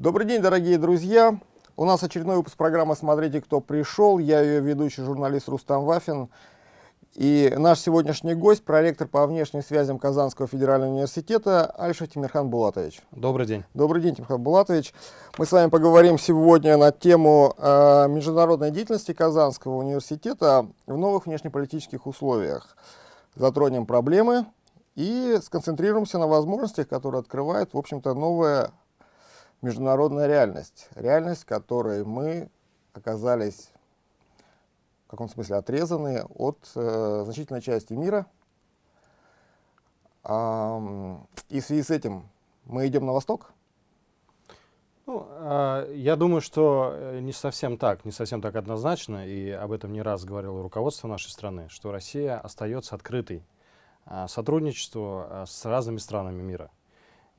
Добрый день, дорогие друзья! У нас очередной выпуск программы «Смотрите, кто пришел». Я ее ведущий журналист Рустам Вафин. И наш сегодняшний гость, проректор по внешним связям Казанского федерального университета Альша Тимирхан Булатович. Добрый день. Добрый день, Тимирхан Булатович. Мы с вами поговорим сегодня на тему э, международной деятельности Казанского университета в новых внешнеполитических условиях. Затронем проблемы и сконцентрируемся на возможностях, которые открывает, в общем-то, новая международная реальность. Реальность, которой мы оказались в каком смысле отрезаны от э, значительной части мира. А, и в связи с этим мы идем на восток? Ну, э, я думаю, что э, не совсем так, не совсем так однозначно, и об этом не раз говорило руководство нашей страны, что Россия остается открытой э, сотрудничеству э, с разными странами мира.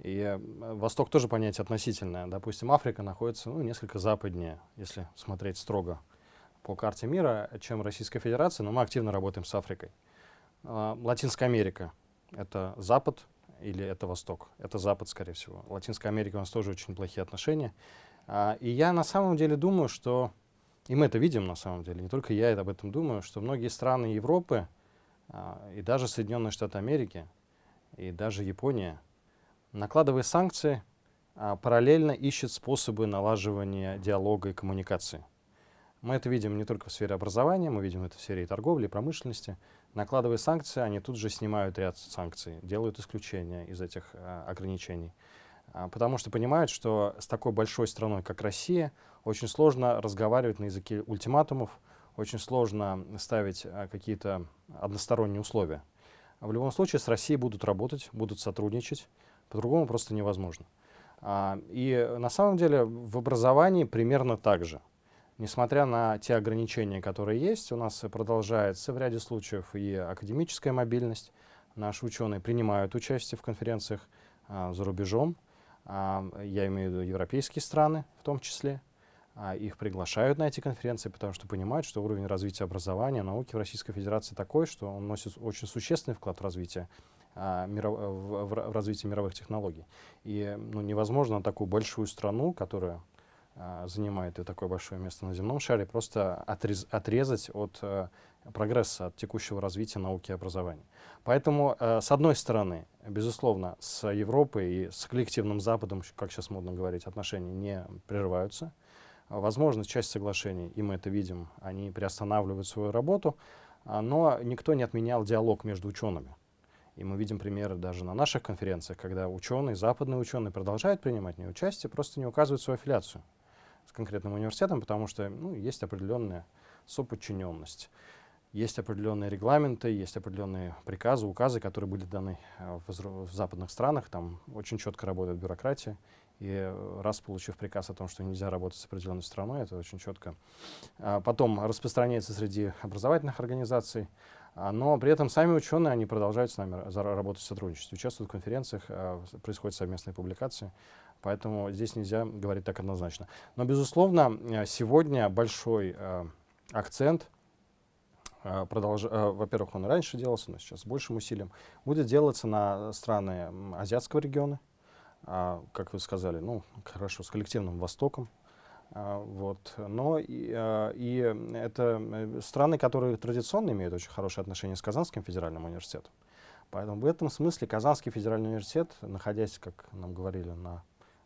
И э, Восток тоже понятие относительное. Допустим, Африка находится ну, несколько западнее, если смотреть строго по карте мира, чем Российская Федерация, но мы активно работаем с Африкой. Э, Латинская Америка — это Запад или это Восток? Это Запад, скорее всего. Латинская Америка у нас тоже очень плохие отношения. Э, и я на самом деле думаю, что, и мы это видим на самом деле, не только я об этом думаю, что многие страны Европы э, и даже Соединенные Штаты Америки, и даже Япония — накладывая санкции, а, параллельно ищет способы налаживания диалога и коммуникации. Мы это видим не только в сфере образования, мы видим это в сфере торговли, и промышленности. Накладывая санкции, они тут же снимают ряд санкций, делают исключения из этих а, ограничений. А, потому что понимают, что с такой большой страной, как Россия, очень сложно разговаривать на языке ультиматумов, очень сложно ставить какие-то односторонние условия. В любом случае с Россией будут работать, будут сотрудничать, по-другому просто невозможно. А, и на самом деле в образовании примерно так же. Несмотря на те ограничения, которые есть, у нас продолжается в ряде случаев и академическая мобильность. Наши ученые принимают участие в конференциях а, за рубежом. А, я имею в виду европейские страны в том числе. А, их приглашают на эти конференции, потому что понимают, что уровень развития образования, науки в Российской Федерации такой, что он носит очень существенный вклад в развитие в, в развитии мировых технологий. И ну, невозможно такую большую страну, которая а, занимает и такое большое место на земном шаре, просто отрез, отрезать от а, прогресса, от текущего развития науки и образования. Поэтому, а, с одной стороны, безусловно, с Европой и с коллективным Западом, как сейчас модно говорить, отношения не прерываются. Возможно, часть соглашений, и мы это видим, они приостанавливают свою работу, но никто не отменял диалог между учеными. И мы видим примеры даже на наших конференциях, когда ученые, западные ученые продолжают принимать в участие, просто не указывают свою аффилиацию с конкретным университетом, потому что ну, есть определенная соподчиненность. Есть определенные регламенты, есть определенные приказы, указы, которые были даны э, в, в западных странах. Там очень четко работает бюрократия. И раз получив приказ о том, что нельзя работать с определенной страной, это очень четко. А потом распространяется среди образовательных организаций. А, но при этом сами ученые, они продолжают с нами работать в сотрудничестве, участвуют в конференциях, а, происходят совместные публикации. Поэтому здесь нельзя говорить так однозначно. Но, безусловно, э, сегодня большой э, акцент, э, продолж... во-первых, он раньше делался, но сейчас с большим усилием, будет делаться на страны азиатского региона, а, как вы сказали, ну, хорошо, с коллективным Востоком, вот. Но и, а, и это э, страны, которые традиционно имеют очень хорошие отношения с Казанским федеральным университетом. Поэтому в этом смысле Казанский федеральный университет, находясь, как нам говорили, на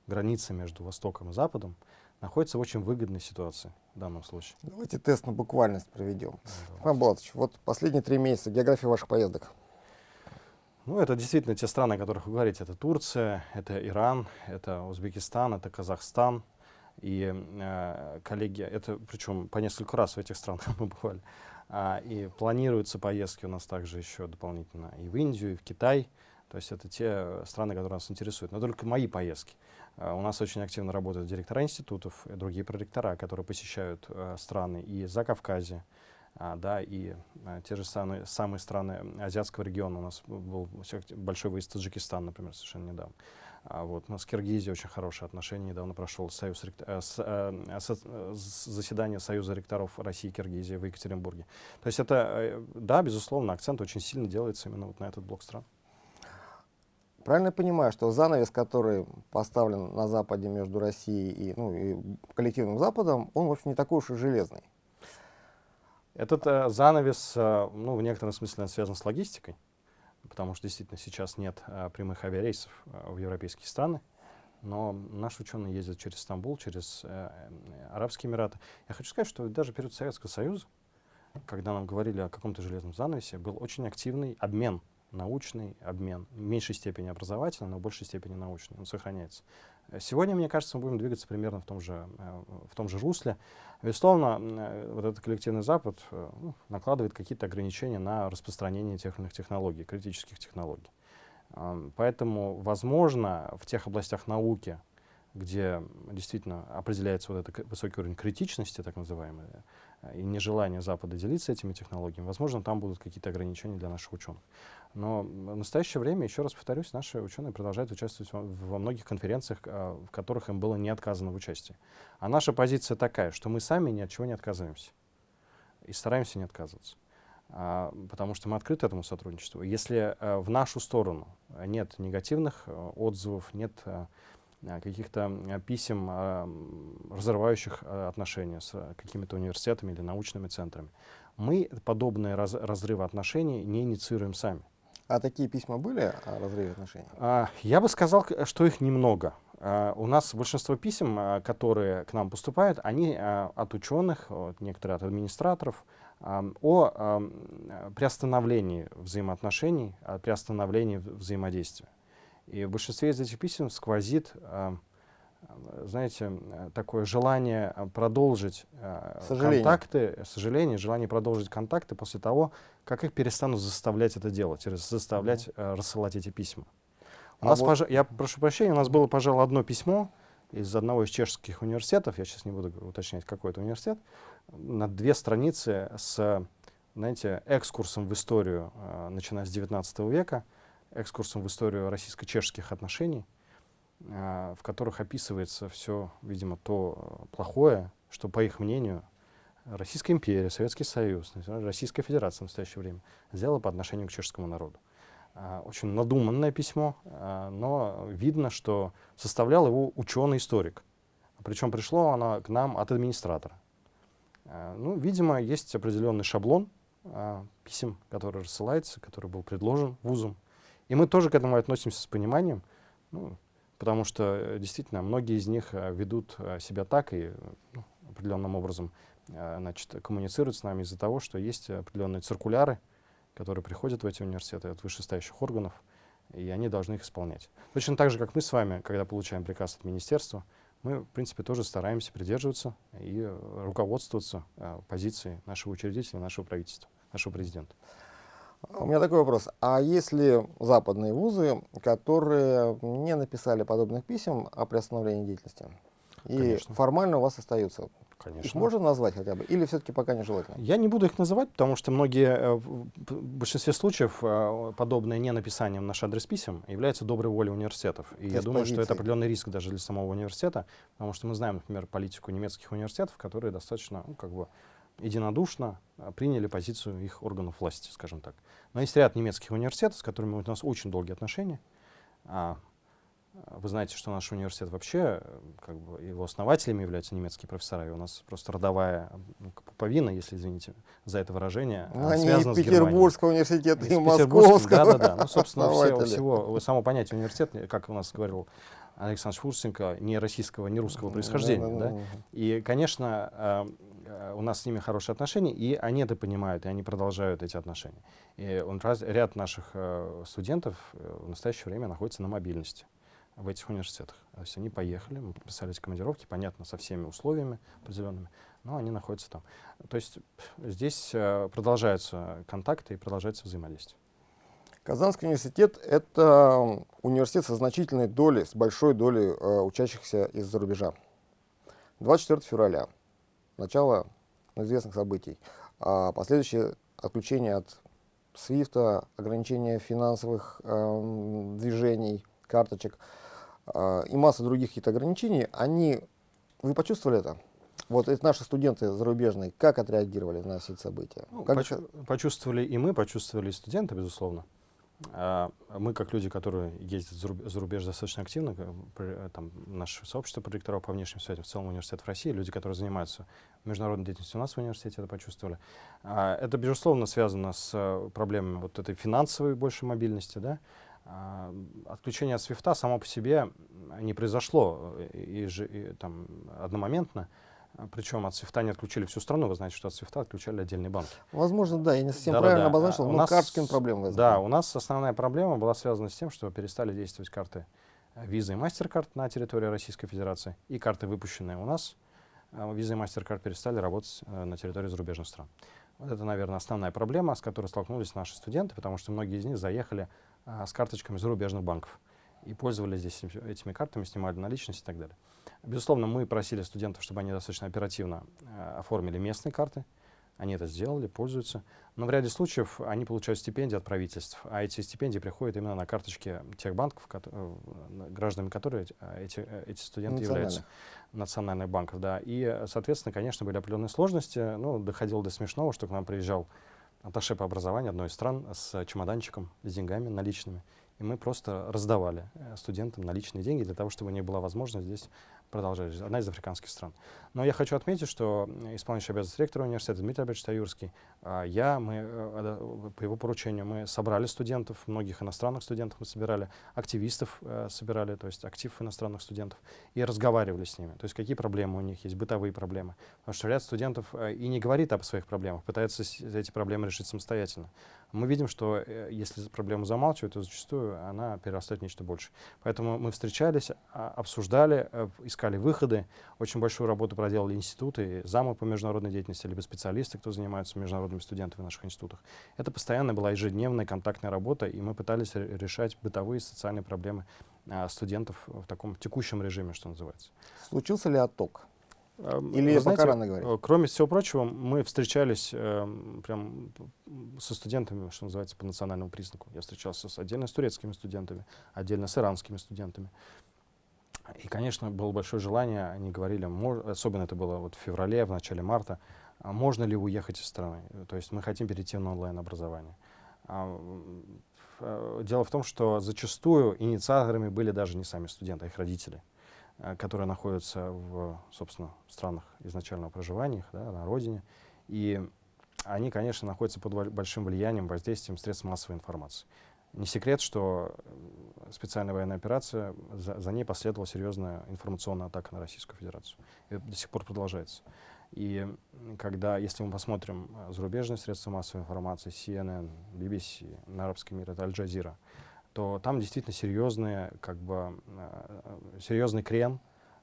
границе между Востоком и Западом, находится в очень выгодной ситуации в данном случае. Давайте тест на буквальность проведем. Иван Булатович, вот последние три месяца география ваших поездок. Ну, это действительно те страны, о которых вы говорите. Это Турция, это Иран, это Узбекистан, это Казахстан, и э, коллеги, это причем по несколько раз в этих странах мы бывали, а, и планируются поездки у нас также еще дополнительно и в Индию, и в Китай. То есть это те страны, которые нас интересуют. Но только мои поездки. А, у нас очень активно работают директора институтов и другие проректора, которые посещают а, страны и за Кавказе, а, да, и а, те же самые, самые страны азиатского региона. У нас был большой выезд в Таджикистан, например, совершенно недавно. А вот, у нас с Киргизией очень хорошие отношения. Недавно прошел союз, э, с, э, со, заседание Союза ректоров России и Киргизии в Екатеринбурге. То есть это, э, да, безусловно, акцент очень сильно делается именно вот на этот блок стран. Правильно я понимаю, что занавес, который поставлен на Западе между Россией и, ну, и коллективным Западом, он вовсе не такой уж и железный? Этот э, занавес, э, ну, в некотором смысле он связан с логистикой, потому что действительно сейчас нет э, прямых авиарейсов э, в европейские страны, но наши ученые ездят через Стамбул, через э, Арабские Эмираты. Я хочу сказать, что даже перед Советского Союза, когда нам говорили о каком-то железном занавесе, был очень активный обмен научный обмен, в меньшей степени образовательный, но в большей степени научный, он сохраняется. Сегодня, мне кажется, мы будем двигаться примерно в том же, э, в том же русле. Безусловно, э, вот этот коллективный Запад э, ну, накладывает какие-то ограничения на распространение тех или иных технологий, критических технологий. Поэтому, возможно, в тех областях науки, где действительно определяется вот этот высокий уровень критичности, так называемый, и нежелание Запада делиться этими технологиями, возможно, там будут какие-то ограничения для наших ученых. Но в настоящее время, еще раз повторюсь, наши ученые продолжают участвовать во, многих конференциях, а, в которых им было не отказано в участии. А наша позиция такая, что мы сами ни от чего не отказываемся. И стараемся не отказываться. А, потому что мы открыты этому сотрудничеству. Если а, в нашу сторону нет негативных отзывов, нет каких-то писем, а, разрывающих а, отношения с какими-то университетами или научными центрами, мы подобные раз, разрывы отношений не инициируем сами. А такие письма были о разрыве отношений? А, я бы сказал, что их немного. У нас большинство писем, которые к нам поступают, они от ученых, от, некоторые от администраторов, а, о а, приостановлении взаимоотношений, о приостановлении взаимодействия. И в большинстве из этих писем сквозит а, знаете, такое желание э, продолжить э, сожаление. контакты, сожаление, желание продолжить контакты после того, как их перестанут заставлять это делать, заставлять mm -hmm. рассылать эти письма. У а нас, вот... пож... Я прошу прощения, у нас было, пожалуй, одно письмо из одного из чешских университетов, я сейчас не буду уточнять, какой это университет, на две страницы с, знаете, экскурсом в историю, э, начиная с 19 века, экскурсом в историю российско-чешских отношений, а, в которых описывается все, видимо, то плохое, что, по их мнению, Российская империя, Советский Союз, Российская Федерация в настоящее время сделала по отношению к чешскому народу. А, очень надуманное письмо, а, но видно, что составлял его ученый-историк. Причем пришло оно к нам от администратора. Ну, видимо, есть определенный шаблон писем, который рассылается, который был предложен вузом. И мы тоже к этому относимся с пониманием. Ну, потому что э, действительно многие из них э, ведут э, себя так и ну, определенным образом значит, коммуницируют с нами из-за того, что есть определенные циркуляры, которые приходят в эти университеты от вышестоящих органов, и они должны их исполнять. Точно так же, как мы с вами, когда получаем приказ от министерства, мы, в принципе, тоже стараемся придерживаться и руководствоваться позицией нашего учредителя, нашего правительства, нашего президента. У меня такой вопрос. А если западные вузы, которые не написали подобных писем о приостановлении деятельности, и Конечно. формально у вас остаются, Конечно. Их можно назвать хотя бы? Или все-таки пока нежелательно? Я не буду их называть, потому что многие, э, в большинстве случаев, э, подобное не написание в наш адрес писем является доброй волей университетов. И я думаю, что это определенный риск даже для самого университета, потому что мы знаем, например, политику немецких университетов, которые достаточно, ну, как бы, единодушно а, приняли позицию их органов власти, скажем так. Но есть ряд немецких университетов, с которыми у нас очень долгие отношения. А, а, вы знаете, что наш университет вообще, как бы его основателями являются немецкие профессора, и у нас просто родовая ну, пуповина, если извините за это выражение, ну, Они связана с Петербургского университета, и Московского. Да, да, да. Ну, собственно, все, всего, само понятие университет, как у нас говорил Александр Швурценко, не российского, не русского происхождения. Да, да, да, да. И, конечно, у нас с ними хорошие отношения, и они это понимают, и они продолжают эти отношения. И он, раз, ряд наших э, студентов э, в настоящее время находится на мобильности в этих университетах. То есть они поехали, мы подписали эти командировки, понятно, со всеми условиями определенными, но они находятся там. То есть здесь э, продолжаются контакты и продолжается взаимодействие. Казанский университет — это университет со значительной долей, с большой долей э, учащихся из-за рубежа. 24 февраля начало известных событий. А последующее отключение от свифта, ограничение финансовых э, движений, карточек э, и масса других каких-то ограничений, они, вы почувствовали это? Вот это наши студенты зарубежные, как отреагировали на все эти события? Ну, как поч почувствовали и мы, почувствовали и студенты, безусловно. А, мы, как люди, которые ездят за рубеж достаточно активно, там, наше сообщество проректоров по внешним связям, в целом университет в России, люди, которые занимаются международной деятельностью у нас в университете, это почувствовали. А, это, безусловно, связано с э, проблемами вот этой финансовой большей мобильности. Да? А, отключение от свифта само по себе не произошло э, и, и, там, одномоментно. Причем от свифта не отключили всю страну. Вы знаете, что от свифта отключали отдельные банки. Возможно, да, я не совсем да, правильно да, обозначил, а, но нас, карточками проблемы возникли. Да, у нас основная проблема была связана с тем, что перестали действовать карты Visa и MasterCard на территории Российской Федерации и карты, выпущенные у нас, Visa и MasterCard перестали работать э, на территории зарубежных стран. Вот это, наверное, основная проблема, с которой столкнулись наши студенты, потому что многие из них заехали а, с карточками зарубежных банков и пользовались здесь этими картами, снимали наличность и так далее. Безусловно, мы просили студентов, чтобы они достаточно оперативно э, оформили местные карты. Они это сделали, пользуются. Но в ряде случаев они получают стипендии от правительств, а эти стипендии приходят именно на карточки тех банков, э, гражданами которых э, эти, э, эти студенты являются. Национальных банков, да. И, соответственно, конечно, были определенные сложности. Ну, доходило до смешного, что к нам приезжал атташе по образованию одной из стран с чемоданчиком, с деньгами наличными. И мы просто раздавали студентам наличные деньги для того, чтобы у них была возможность здесь продолжали, одна из африканских стран. Но я хочу отметить, что исполняющий обязанность ректора университета Дмитрий Абельевич Таюрский, а, я, мы, э, по его поручению, мы собрали студентов, многих иностранных студентов мы собирали, активистов э, собирали, то есть актив иностранных студентов, и разговаривали с ними. То есть какие проблемы у них есть, бытовые проблемы. Потому что ряд студентов э, и не говорит об своих проблемах, пытается эти проблемы решить самостоятельно. Мы видим, что если проблему замалчивают, то зачастую она перерастает в нечто большее. Поэтому мы встречались, а, обсуждали, искали выходы. Очень большую работу проделали институты, замы по международной деятельности, либо специалисты, кто занимается международными студентами в наших институтах. Это постоянно была ежедневная контактная работа, и мы пытались решать бытовые социальные проблемы а, студентов в таком текущем режиме, что называется. Случился ли отток? Или Вы знаете, пока рано говорить? Э, кроме всего прочего, мы встречались э, прям со студентами, что называется, по национальному признаку. Я встречался с, отдельно с турецкими студентами, отдельно с иранскими студентами. И, конечно, было большое желание, они говорили, особенно это было вот в феврале, в начале марта, а можно ли уехать из страны? То есть мы хотим перейти на онлайн-образование. А, э, дело в том, что зачастую инициаторами были даже не сами студенты, а их родители, э, которые находятся в, собственно, странах изначального проживания, да, на родине. И они, конечно, находятся под большим влиянием, воздействием средств массовой информации. Не секрет, что э, специальная военная операция, за, за ней последовала серьезная информационная атака на Российскую Федерацию. И до сих пор продолжается. И когда, если мы посмотрим э, зарубежные средства массовой информации, CNN, BBC, на арабский мир, это Аль-Джазира, то там действительно серьезные, как бы, э, серьезный крен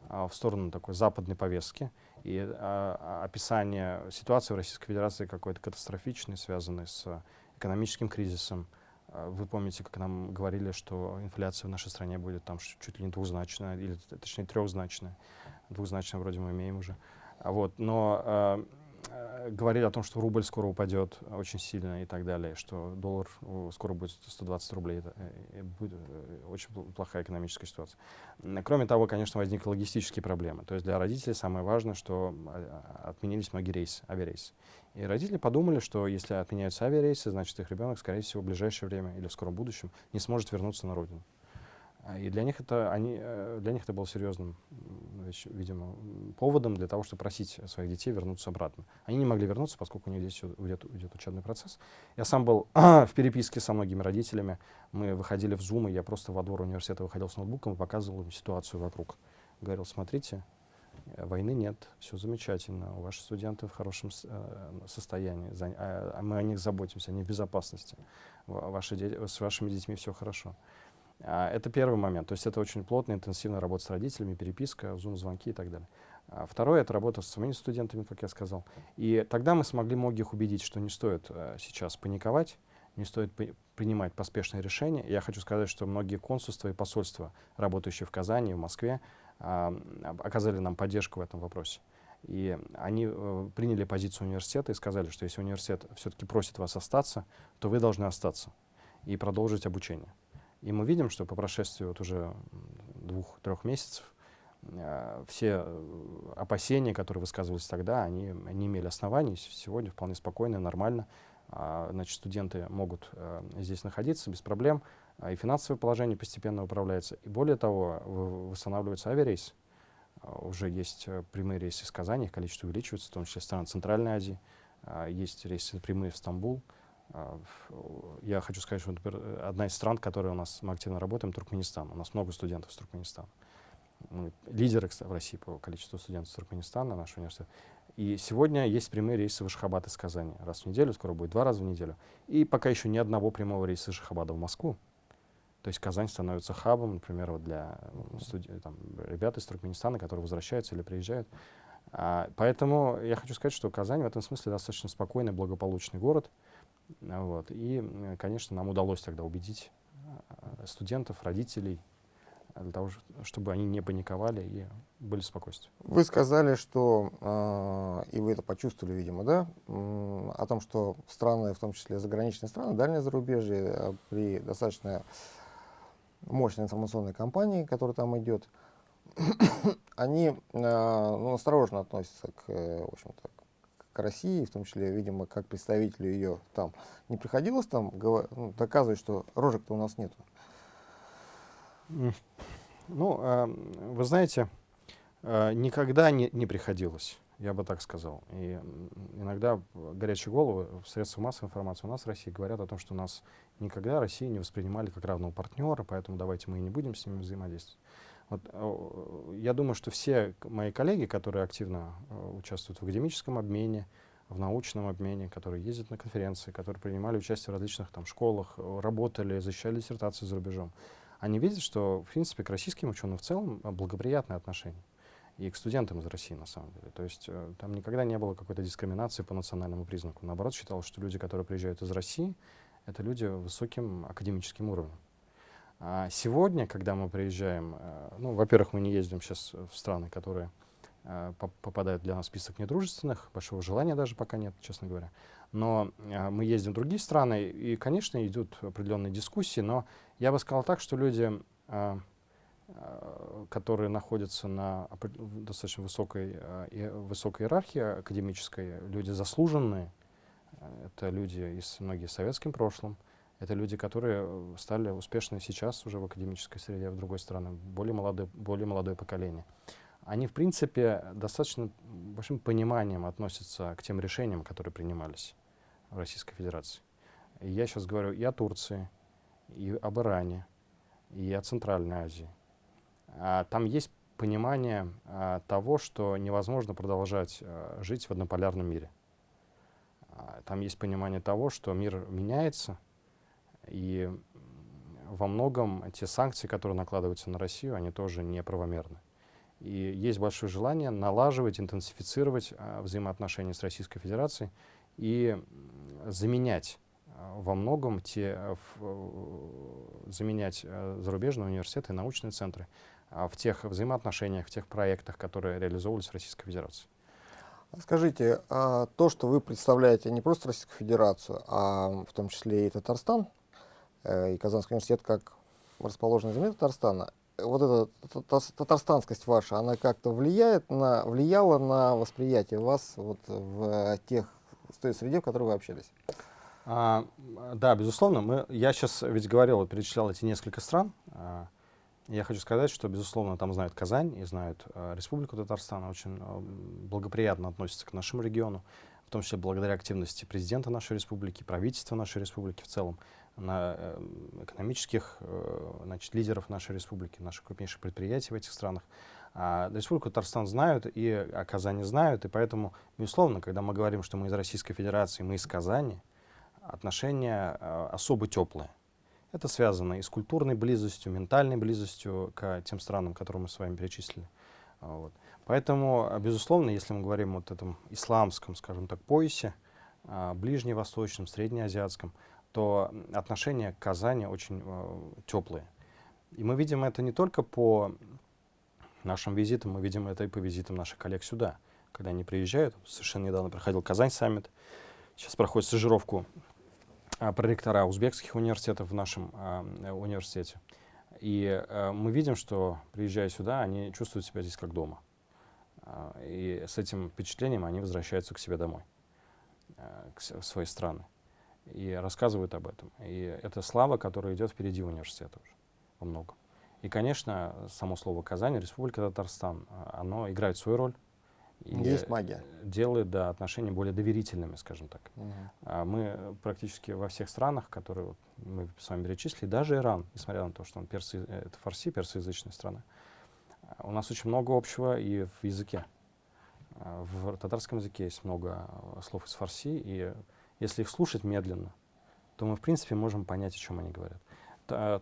в сторону такой западной повестки и описание ситуации в Российской Федерации какой-то катастрофичной, связанной с экономическим кризисом, а, вы помните, как нам говорили, что инфляция в нашей стране будет там чуть ли не двузначная, или точнее трехзначная. Двузначная вроде мы имеем уже. А вот, но э, говорили о том, что рубль скоро упадет очень сильно и так далее, что доллар скоро будет 120 рублей. Это э, будет э, очень плохая экономическая ситуация. Кроме того, конечно, возникли логистические проблемы. То есть для родителей самое важное, что а, отменились многие рейсы, авиарейсы. И родители подумали, что если отменяются авиарейсы, значит их ребенок, скорее всего, в ближайшее время или в скором будущем не сможет вернуться на родину. А, и для них это, они, э, для них это было серьезным, видимо, поводом для того, чтобы просить своих детей вернуться обратно. Они не могли вернуться, поскольку у них здесь идет, идет учебный процесс. Я сам был в переписке со многими родителями. Мы выходили в Zoom, и я просто во двор университета выходил с ноутбуком и показывал им ситуацию вокруг. Говорил, смотрите, э, войны нет, все замечательно, ваши студенты в хорошем э, состоянии, а мы о них заботимся, они в безопасности, ваши дети, с вашими детьми все хорошо. А, это первый момент. То есть это очень плотная, интенсивная работа с родителями, переписка, зум-звонки и так далее. А второе — это работа с своими студентами, как я сказал. И тогда мы смогли многих убедить, что не стоит а, сейчас паниковать, не стоит принимать поспешные решения. Я хочу сказать, что многие консульства и посольства, работающие в Казани, в Москве, а, оказали нам поддержку в этом вопросе. И они э, приняли позицию университета и сказали, что если университет все-таки просит вас остаться, то вы должны остаться и продолжить обучение. И мы видим, что по прошествии вот уже двух-трех месяцев э, все опасения, которые высказывались тогда, они не имели оснований. Сегодня вполне спокойно, нормально а, значит, студенты могут а, здесь находиться без проблем, а, и финансовое положение постепенно управляется. И более того, восстанавливается авиарейс. А, уже есть э, прямые рейсы из Казани, их количество увеличивается, в том числе стран Центральной Азии. Есть рейсы прямые в Стамбул. А, я хочу сказать, что, например, одна из стран, которой у нас мы активно работаем, Туркменистан. У нас много студентов из Туркменистана. Мы лидеры кстати, в России по количеству студентов из Туркменистана, наш университет. И сегодня есть прямые рейсы в Ашхабад из Казани. Раз в неделю, скоро будет два раза в неделю. И пока еще ни одного прямого рейса из Ашхабада в Москву. То есть Казань становится хабом, например, вот для студи- там, ребят из Туркменистана, которые возвращаются или приезжают. А, поэтому я хочу сказать, что Казань в этом смысле достаточно спокойный, благополучный город. Вот. И, конечно, нам удалось тогда убедить а, студентов, родителей, для того, чтобы они не паниковали и были спокойствия. Вы сказали, что, э, и вы это почувствовали, видимо, да, э, о том, что страны, в том числе заграничные страны, дальнее зарубежье, э, при достаточно мощной информационной кампании, которая там идет, они э, ну, осторожно относятся к, в общем-то, к России, в том числе, видимо, как представителю ее там. Не приходилось там ну, доказывать, что рожек-то у нас нету? Ну, э, вы знаете, э, никогда не, не приходилось, я бы так сказал. И иногда горячие головы в средствах массовой информации у нас в России говорят о том, что нас никогда Россию не воспринимали как равного партнера, поэтому давайте мы и не будем с ними взаимодействовать. Вот, э, я думаю, что все мои коллеги, которые активно э, участвуют в академическом обмене, в научном обмене, которые ездят на конференции, которые принимали участие в различных там, школах, работали, защищали диссертации за рубежом, они видят, что, в принципе, к российским ученым в целом э, благоприятное отношение. И к студентам из России, на самом деле. То есть э, там никогда не было какой-то дискриминации по национальному признаку. Наоборот, считалось, что люди, которые приезжают из России, это люди высоким академическим уровнем. А сегодня, когда мы приезжаем, э, ну, во-первых, мы не ездим сейчас в страны, которые э, попадают для нас в список недружественных, большого желания даже пока нет, честно говоря. Но э, мы ездим в другие страны, и, конечно, идут определенные дискуссии, но я бы сказал так, что люди, которые находятся на достаточно высокой, высокой иерархии академической, люди заслуженные, это люди из многие советским прошлым, это люди, которые э, стали успешны сейчас уже в академической среде, в другой стране, более молодое, более молодое поколение. Они, в принципе, достаточно большим пониманием относятся к тем решениям, которые принимались в Российской Федерации. И я сейчас говорю и о Турции, и об Иране, и о Центральной Азии. А, там есть понимание а, того, что невозможно продолжать а, жить в однополярном мире. А, там есть понимание того, что мир меняется, и во многом те санкции, которые накладываются на Россию, они тоже неправомерны. И есть большое желание налаживать, интенсифицировать а, взаимоотношения с Российской Федерацией и заменять а, во многом те, а, в, заменять а, зарубежные университеты и научные центры а, в тех взаимоотношениях, в тех проектах, которые реализовывались в Российской Федерации. Скажите, то, что вы представляете не просто Российскую Федерацию, а в том числе и Татарстан, Э, и Казанский университет как расположенный земле Татарстана, вот эта татарстанскость ваша, она как-то влияет на, влияла на восприятие вас вот в тех, в той среде, в которой вы общались? А, да, безусловно. Мы, я сейчас ведь говорил, перечислял эти несколько стран. А, я хочу сказать, что, безусловно, там знают Казань и знают а, Республику Татарстан, очень а, благоприятно относятся к нашему региону, в том числе благодаря активности президента нашей республики, правительства нашей республики в целом на э, экономических э, значит, лидеров нашей республики, наших крупнейших предприятий в этих странах. А Республику Татарстан знают и о Казани знают, и поэтому, безусловно, когда мы говорим, что мы из Российской Федерации, мы из Казани, отношения э, особо теплые. Это связано и с культурной близостью, ментальной близостью к тем странам, которые мы с вами перечислили. Вот. Поэтому, безусловно, если мы говорим вот о этом исламском, скажем так, поясе, ближневосточном, среднеазиатском, то отношения к Казани очень э, теплые. И мы видим это не только по нашим визитам, мы видим это и по визитам наших коллег сюда, когда они приезжают. Совершенно недавно проходил Казань саммит, сейчас проходит стажировку а, проректора узбекских университетов в нашем а, университете. И а, мы видим, что приезжая сюда, они чувствуют себя здесь как дома. И с этим впечатлением они возвращаются к себе домой, к, в свои страны. И рассказывают об этом. И это слава, которая идет впереди университета уже во многом. И, конечно, само слово Казань, Республика Татарстан, оно играет свою роль. И Есть магия. Делает да, отношения более доверительными, скажем так. Угу. А мы практически во всех странах, которые вот мы с вами перечислили, даже Иран, несмотря на то, что он персы, э, это фарси, персоязычная страна, у нас очень много общего и в языке. А, в татарском языке есть много слов из фарси, и если их слушать медленно, то мы, в принципе, можем понять, о чем они говорят.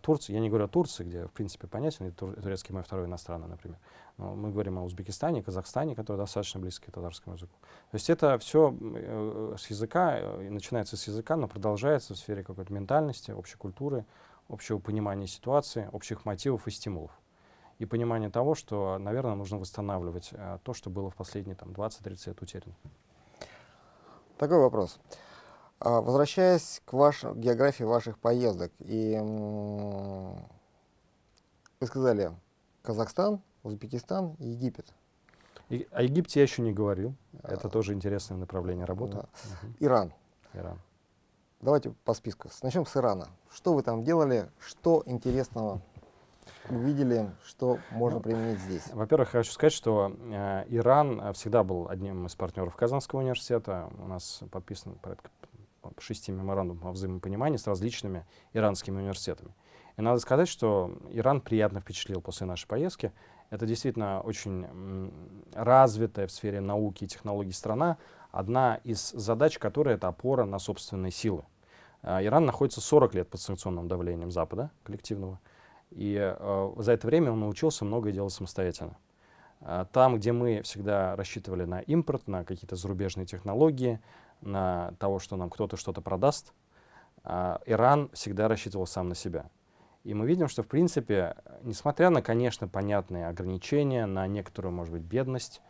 Турция, я не говорю о Турции, где, в принципе, понятен, и тур, турецкий мой второй иностранный, например. Но мы говорим о Узбекистане, Казахстане, которые достаточно близки к татарскому языку. То есть это все э, с языка, э, начинается с языка, но продолжается в сфере какой-то ментальности, общей культуры, общего понимания ситуации, общих мотивов и стимулов. И понимание того, что, наверное, нужно восстанавливать э, то, что было в последние там, 20-30 лет утеряно. Такой вопрос. А, возвращаясь к вашей географии ваших поездок, и вы сказали Казахстан, Узбекистан, Египет. И, о Египте я еще не говорил. А, Это тоже интересное направление работы. Да. Угу. Иран. Иран. Давайте по списку. Начнем с Ирана. Что вы там делали? Что интересного увидели, что можно применить здесь? Во-первых, хочу сказать, что э, Иран всегда был одним из партнеров Казанского университета. У нас подписано порядка шести меморандумов о взаимопонимании с различными иранскими университетами. И надо сказать, что Иран приятно впечатлил после нашей поездки. Это действительно очень развитая в сфере науки и технологий страна. Одна из задач, которая это опора на собственные силы. А, Иран находится 40 лет под санкционным давлением Запада коллективного. И э, за это время он научился многое делать самостоятельно. А, там, где мы всегда рассчитывали на импорт, на какие-то зарубежные технологии, на того, что нам кто-то что-то продаст, а, Иран всегда рассчитывал сам на себя. И мы видим, что, в принципе, несмотря на, конечно, понятные ограничения, на некоторую, может быть, бедность,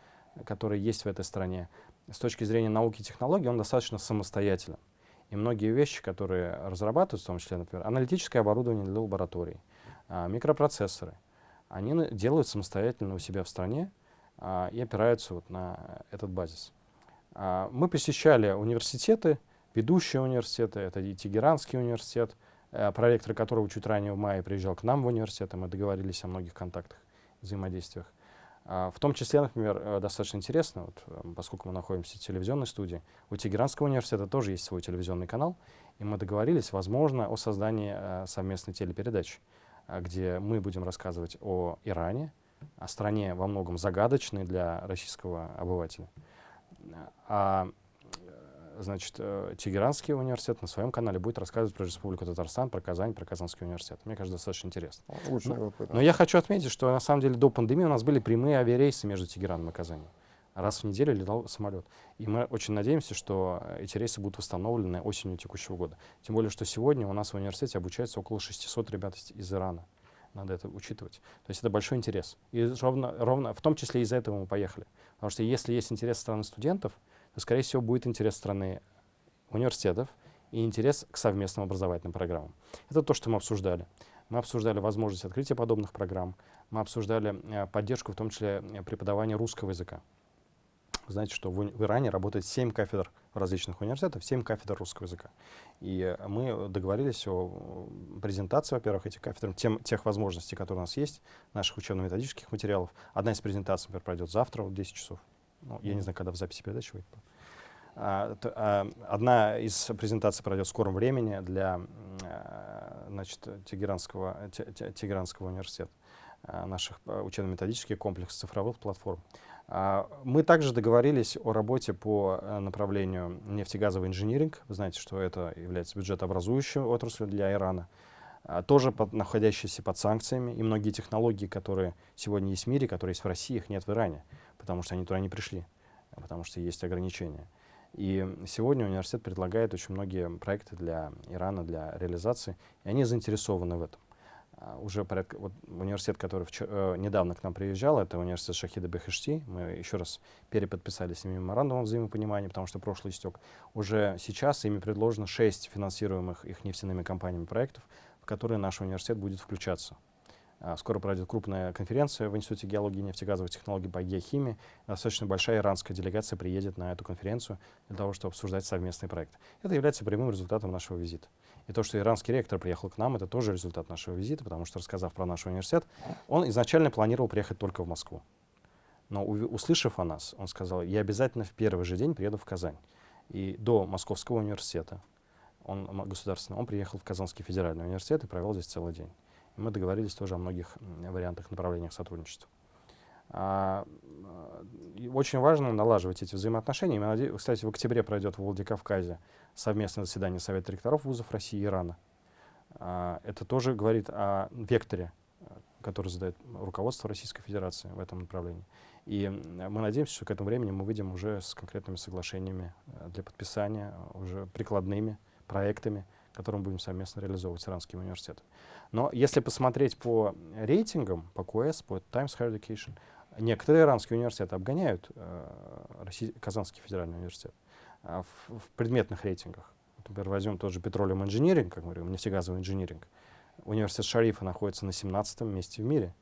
которая есть в этой стране, с точки зрения науки и технологий он достаточно самостоятелен. И многие вещи, которые разрабатываются, в том числе, например, аналитическое оборудование для лабораторий, а, микропроцессоры, они делают самостоятельно у себя в стране а, и опираются вот на этот базис. А, мы посещали университеты, ведущие университеты, это и Тегеранский университет, э, проректор которого чуть ранее в мае приезжал к нам в университет, и мы договорились о многих контактах, взаимодействиях. А, в том числе, например, э, достаточно интересно, вот, э, поскольку мы находимся в телевизионной студии, у Тегеранского университета тоже есть свой телевизионный канал, и мы договорились, возможно, о создании совместной телепередачи, где мы будем рассказывать о Иране, о стране во многом загадочной для российского обывателя. А значит, э, Тегеранский университет на своем канале будет рассказывать про Республику Татарстан, про Казань, про Казанский университет. Мне кажется, достаточно интересно. Лучше но, но я хочу отметить, что на самом деле до пандемии у нас были прямые авиарейсы между Тегераном и Казанью. Раз в неделю летал самолет. И мы очень надеемся, что эти рейсы будут восстановлены осенью текущего года. Тем более, что сегодня у нас в университете обучается около 600 ребят из Ирана. Надо это учитывать. То есть это большой интерес. И ровно, ровно в том числе из-за этого мы поехали. Потому что если есть интерес страны студентов, то, скорее всего, будет интерес страны университетов и интерес к совместным образовательным программам. Это то, что мы обсуждали. Мы обсуждали возможность открытия подобных программ, мы обсуждали э, поддержку, в том числе преподавания русского языка. Вы знаете, что в, в Иране работает 7 кафедр различных университетах, 7 кафедр русского языка. И э, мы договорились о презентации, во-первых, этих кафедр, тем, тех возможностей, которые у нас есть, наших учебно-методических материалов. Одна из презентаций, например, пройдет завтра в 10 часов. Ну, я не знаю, когда в записи передачи выйдет. А, а, одна из презентаций пройдет в скором времени для а, значит, Тегеранского, Тегеранского университета, а, наших а, учебно-методических комплексов цифровых платформ. А, мы также договорились о работе по а, направлению нефтегазовый инжиниринг. Вы знаете, что это является бюджетообразующей отраслью для Ирана. А, тоже под, находящиеся под санкциями. И многие технологии, которые сегодня есть в мире, которые есть в России, их нет в Иране потому что они туда не пришли, потому что есть ограничения. И сегодня университет предлагает очень многие проекты для Ирана, для реализации, и они заинтересованы в этом. Uh, уже порядка, вот университет, который вчера, uh, недавно к нам приезжал, это университет Шахида Бехешти. Мы еще раз переподписали с ними меморандум о взаимопонимании, потому что прошлый истек. Уже сейчас ими предложено шесть финансируемых их нефтяными компаниями проектов, в которые наш университет будет включаться. А, скоро пройдет крупная конференция в Институте геологии и нефтегазовых технологий по геохимии. Достаточно большая иранская делегация приедет на эту конференцию для того, чтобы обсуждать совместный проект. Это является прямым результатом нашего визита. И то, что иранский ректор приехал к нам, это тоже результат нашего визита, потому что, рассказав про наш университет, он изначально планировал приехать только в Москву. Но услышав о нас, он сказал, я обязательно в первый же день приеду в Казань. И до Московского университета, он государственный, он приехал в Казанский федеральный университет и провел здесь целый день. И мы договорились тоже о многих вариантах, направлениях сотрудничества. А, очень важно налаживать эти взаимоотношения. Кстати, в октябре пройдет в Владикавказе совместное заседание Совета ректоров вузов России и Ирана. А, это тоже говорит о векторе, который задает руководство Российской Федерации в этом направлении. И мы надеемся, что к этому времени мы выйдем уже с конкретными соглашениями э, для подписания, уже прикладными проектами, которые мы будем совместно реализовывать с иранским университетом. Но если посмотреть по рейтингам, по QS, по Times Higher Education, некоторые иранские университеты обгоняют э, Россий, Казанский федеральный университет э, в, в предметных рейтингах. Например, возьмем тот же Petroleum Engineering, как мы говорим, нефтегазовый инжиниринг. Университет Шарифа находится на 17 месте в мире.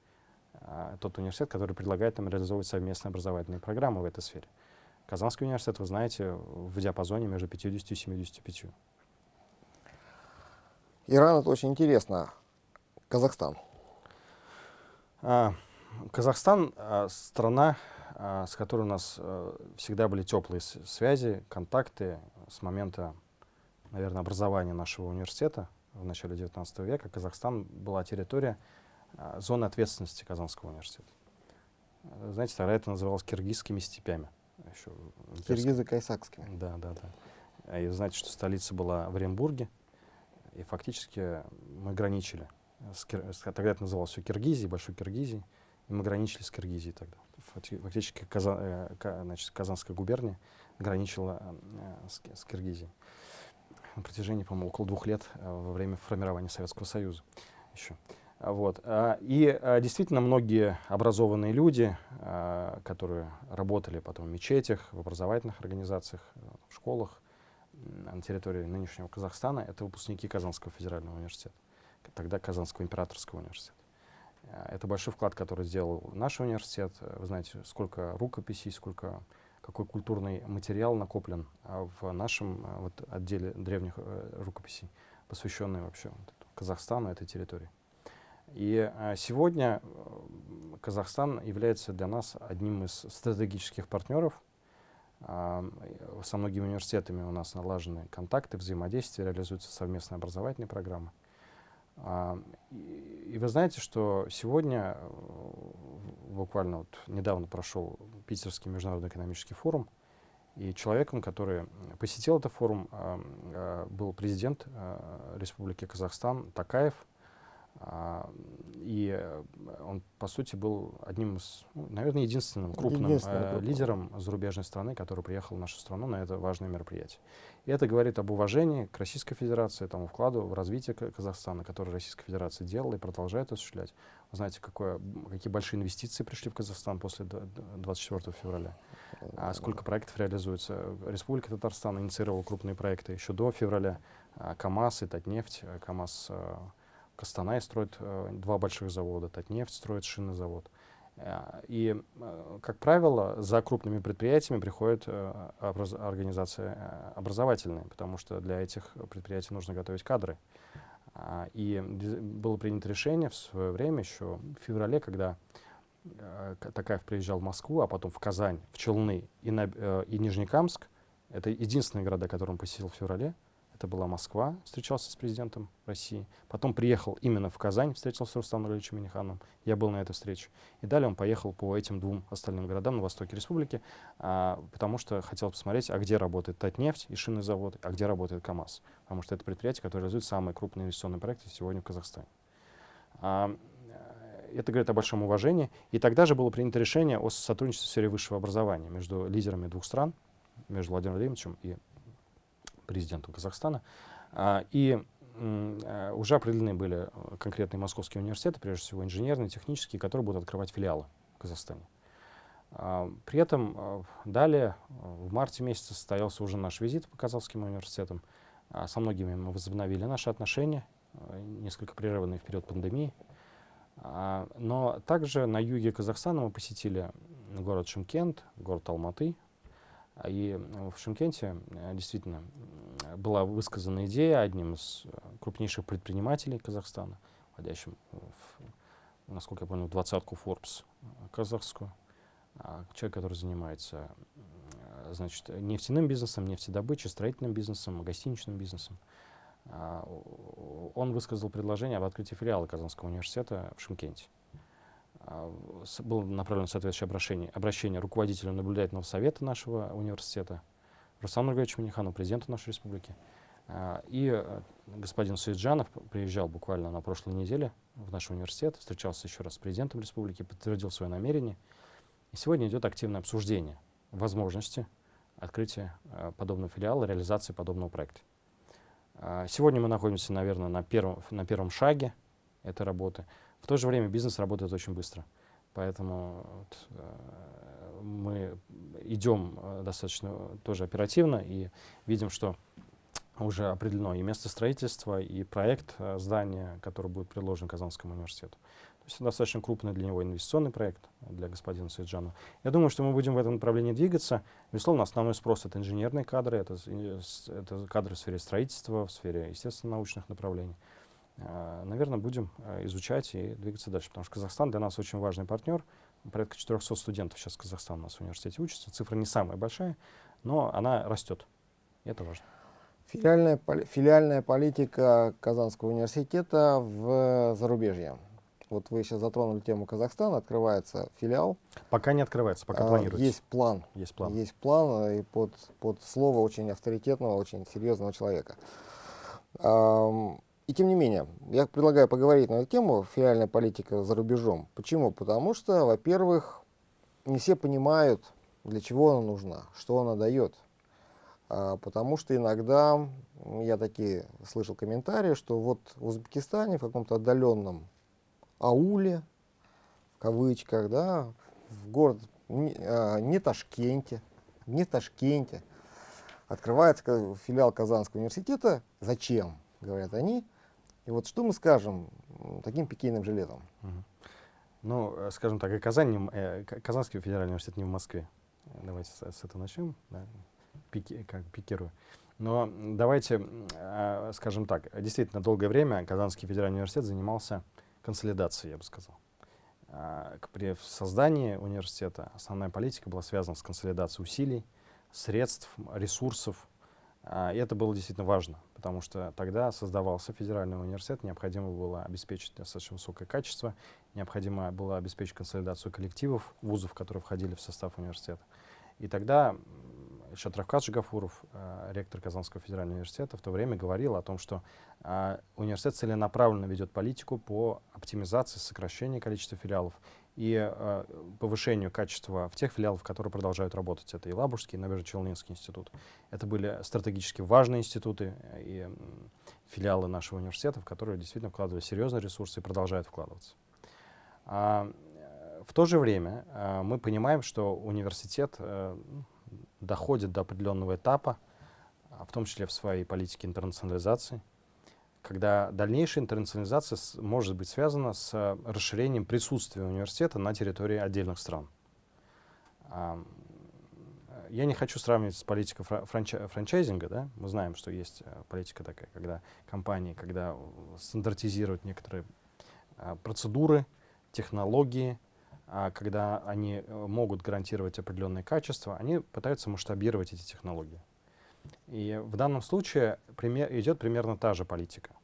А, тот университет, который предлагает нам реализовывать совместные образовательные программы в этой сфере. Казанский университет, вы знаете, в диапазоне между 50 и 75. Иран — это очень интересно. Казахстан. А, Казахстан а, — страна, а, с которой у нас а, всегда были теплые связи, контакты с момента, наверное, образования нашего университета в начале XIX века. Казахстан была территория а, зоны ответственности Казанского университета. Знаете, тогда это называлось киргизскими степями. Еще Киргизы-кайсакскими. Да, да, да. И знаете, что столица была в Оренбурге, и фактически мы граничили. С, тогда это называлось все Киргизией, Большой Киргизией, мы граничили с Киргизией тогда. Фактически Казан, э, значит, Казанская губерния граничила э, с, с Киргизией на протяжении, по-моему, около двух лет э, во время формирования Советского Союза еще. Вот. И действительно многие образованные люди, которые работали потом в мечетях, в образовательных организациях, в школах, на территории нынешнего Казахстана, это выпускники Казанского федерального университета, тогда Казанского императорского университета. А, это большой вклад, который сделал наш университет. Вы знаете, сколько рукописей, сколько, какой культурный материал накоплен а, в нашем вот, отделе древних э, рукописей, посвященный вообще вот, Казахстану, этой территории. И сегодня э, Казахстан является для нас одним из стратегических партнеров со многими университетами у нас налажены контакты, взаимодействие, реализуются совместные образовательные программы. И вы знаете, что сегодня, э, буквально вот недавно прошел Питерский международный экономический форум, и человеком, который посетил этот форум, э, был президент э, Республики Казахстан Такаев, а, и э, он, по сути, был одним из, ну, наверное, единственным крупным э, лидером зарубежной страны, который приехал в нашу страну на это важное мероприятие. И это говорит об уважении к Российской Федерации, тому вкладу в развитие Казахстана, который Российская Федерация делала и продолжает осуществлять. Вы знаете, какое, какие большие инвестиции пришли в Казахстан после 24 февраля, а сколько проектов реализуется. Республика Татарстан инициировала крупные проекты еще до февраля. А, КАМАЗ и Татнефть, а, КАМАЗ э, Костанай строит э, два больших завода, Татнефть строит шинный завод. Э, и, э, как правило, за крупными предприятиями приходит э, образ организация э, образовательная, потому что для этих предприятий нужно готовить кадры. И было принято решение в свое время, еще в феврале, когда Такаев приезжал в Москву, а потом в Казань, в Челны и, на, и Нижнекамск, это единственные города, которые он посетил в феврале, это была Москва, встречался с президентом России. Потом приехал именно в Казань, встретился с Рустамом Нуралевичем Миниханом. Я был на этой встрече. И далее он поехал по этим двум остальным городам на востоке республики, а, потому что хотел посмотреть, а где работает Татнефть и шинный завод, а где работает КАМАЗ. Потому что это предприятие, которое реализует самые крупные инвестиционные проекты сегодня в Казахстане. А, это говорит о большом уважении. И тогда же было принято решение о сотрудничестве в сфере высшего образования между лидерами двух стран, между Владимиром Владимировичем и президентом Казахстана. А, и а, уже определены были конкретные московские университеты, прежде всего инженерные, технические, которые будут открывать филиалы в Казахстане. А, при этом далее, в марте месяце, состоялся уже наш визит по Казахским университетам. Со многими мы возобновили наши отношения, несколько прерыванные в период пандемии. А, но также на юге Казахстана мы посетили город Шимкент, город Алматы. И в Шимкенте э, действительно была высказана идея одним из э, крупнейших предпринимателей Казахстана, входящим, в, насколько я понял, в двадцатку Forbes э, казахскую, а, человек, который занимается значит, нефтяным бизнесом, нефтедобычей, строительным бизнесом, гостиничным бизнесом. А, он высказал предложение об открытии филиала Казанского университета в Шимкенте. А, было направлено соответствующее обращение, обращение руководителю наблюдательного совета нашего университета, Руслану Нургалевичу Минихану, президенту нашей республики. А, и э, господин Суиджанов приезжал буквально на прошлой неделе в наш университет, встречался еще раз с президентом республики, подтвердил свое намерение. И сегодня идет активное обсуждение возможности открытия э, подобного филиала, реализации подобного проекта. А, сегодня мы находимся, наверное, на первом, на первом шаге этой работы. В то же время бизнес работает очень быстро. Поэтому вот, э, мы идем э, достаточно тоже оперативно и видим, что уже определено и место строительства, и проект э, здания, который будет предложен Казанскому университету. То есть достаточно крупный для него инвестиционный проект для господина Сайджана. Я думаю, что мы будем в этом направлении двигаться. Безусловно, основной спрос — это инженерные кадры, это, это кадры в сфере строительства, в сфере естественно-научных направлений. Э, наверное, будем э, изучать и двигаться дальше, потому что Казахстан для нас очень важный партнер. Порядка 400 студентов сейчас Казахстан у нас в университете учатся. Цифра не самая большая, но она растет. И это важно. Филиальная, филиальная политика Казанского университета в зарубежье. Вот вы сейчас затронули тему Казахстана, открывается филиал. Пока не открывается, пока а, планируется. Есть план. Есть план. Есть план э, и под, под слово очень авторитетного, очень серьезного человека. И тем не менее, я предлагаю поговорить на эту тему, филиальная политика за рубежом. Почему? Потому что, во-первых, не все понимают, для чего она нужна, что она дает. А, потому что иногда, я такие слышал комментарии, что вот в Узбекистане, в каком-то отдаленном ауле, в кавычках, да, в город не, а, не Ташкенте, не Ташкенте, открывается филиал Казанского университета. Зачем, говорят они, и вот что мы скажем таким пикейным жилетом? Ну, э, скажем так, и Казань, э, Казанский федеральный университет не в Москве. Давайте с, с этого начнем, да, пики, как пикирую. Но давайте, э, скажем так, действительно долгое время Казанский федеральный университет занимался консолидацией, я бы сказал. Э, при создании университета основная политика была связана с консолидацией усилий, средств, ресурсов, э, и это было действительно важно потому что тогда создавался федеральный университет, необходимо было обеспечить достаточно высокое качество, необходимо было обеспечить консолидацию коллективов вузов, которые входили в состав университета. И тогда Шатравкат Жигафуров, э, ректор Казанского федерального университета, в то время говорил о том, что э, университет целенаправленно ведет политику по оптимизации, сокращению количества филиалов и э, повышению качества в тех филиалах, которые продолжают работать. Это и Лабужский, и Набережно-Челнинский институт. Это были стратегически важные институты и э, филиалы нашего университета, в которые действительно вкладывали серьезные ресурсы и продолжают вкладываться. А, в то же время а, мы понимаем, что университет а, доходит до определенного этапа, а, в том числе в своей политике интернационализации, когда дальнейшая интернационализация может быть связана с э, расширением присутствия университета на территории отдельных стран. Я не хочу сравнивать с политикой франчай франчайзинга. Да? Мы знаем, что есть э, политика такая, когда компании, когда стандартизируют некоторые э, процедуры, технологии, а когда они могут гарантировать определенное качество, они пытаются масштабировать эти технологии. И в данном случае пример, идет примерно та же политика.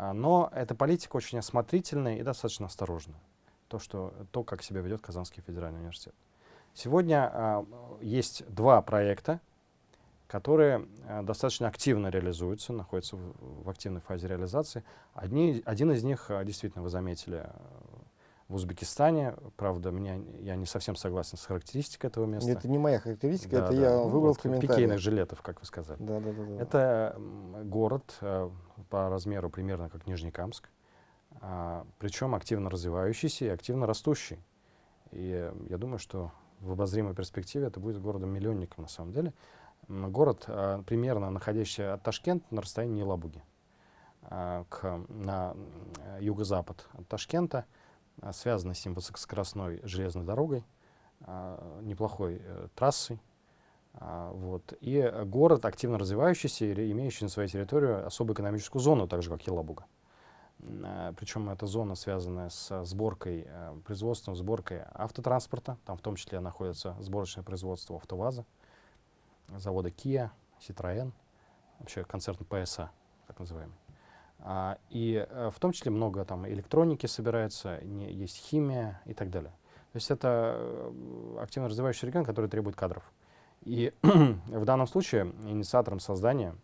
А, но эта политика очень осмотрительная и достаточно осторожная. То, что, то как себя ведет Казанский федеральный университет. Сегодня а, есть два проекта, которые а, достаточно активно реализуются, находятся в, в активной фазе реализации. Одни, один из них, а, действительно, вы заметили, в Узбекистане. Правда, меня, я не совсем согласен с характеристикой этого места. Это не моя характеристика, да, это да. я ну, выбрал вот, в комментариях. Пикейных жилетов, как вы сказали. Да, да, да, да. Это город э, по размеру примерно как Нижнекамск, э, причем активно развивающийся и активно растущий. И я думаю, что в обозримой перспективе это будет городом-миллионником на самом деле. Город, э, примерно находящийся от Ташкента на расстоянии Елабуги, э, к, на юго-запад от Ташкента — а, связанной с ним высокоскоростной железной дорогой, а, неплохой э, трассой. А, вот. И город, активно развивающийся, и имеющий на своей территории особую экономическую зону, так же как Елабуга. Причем эта зона связанная с сборкой, э, производством, сборкой автотранспорта. Там в том числе находится сборочное производство АвтоВАЗа, завода Kia, Citroën, вообще концерн PSA, так называемый. А, и э, в том числе много там электроники собирается, не, есть химия и так далее. То есть это э, активно развивающийся регион, который требует кадров. И в данном случае инициатором создания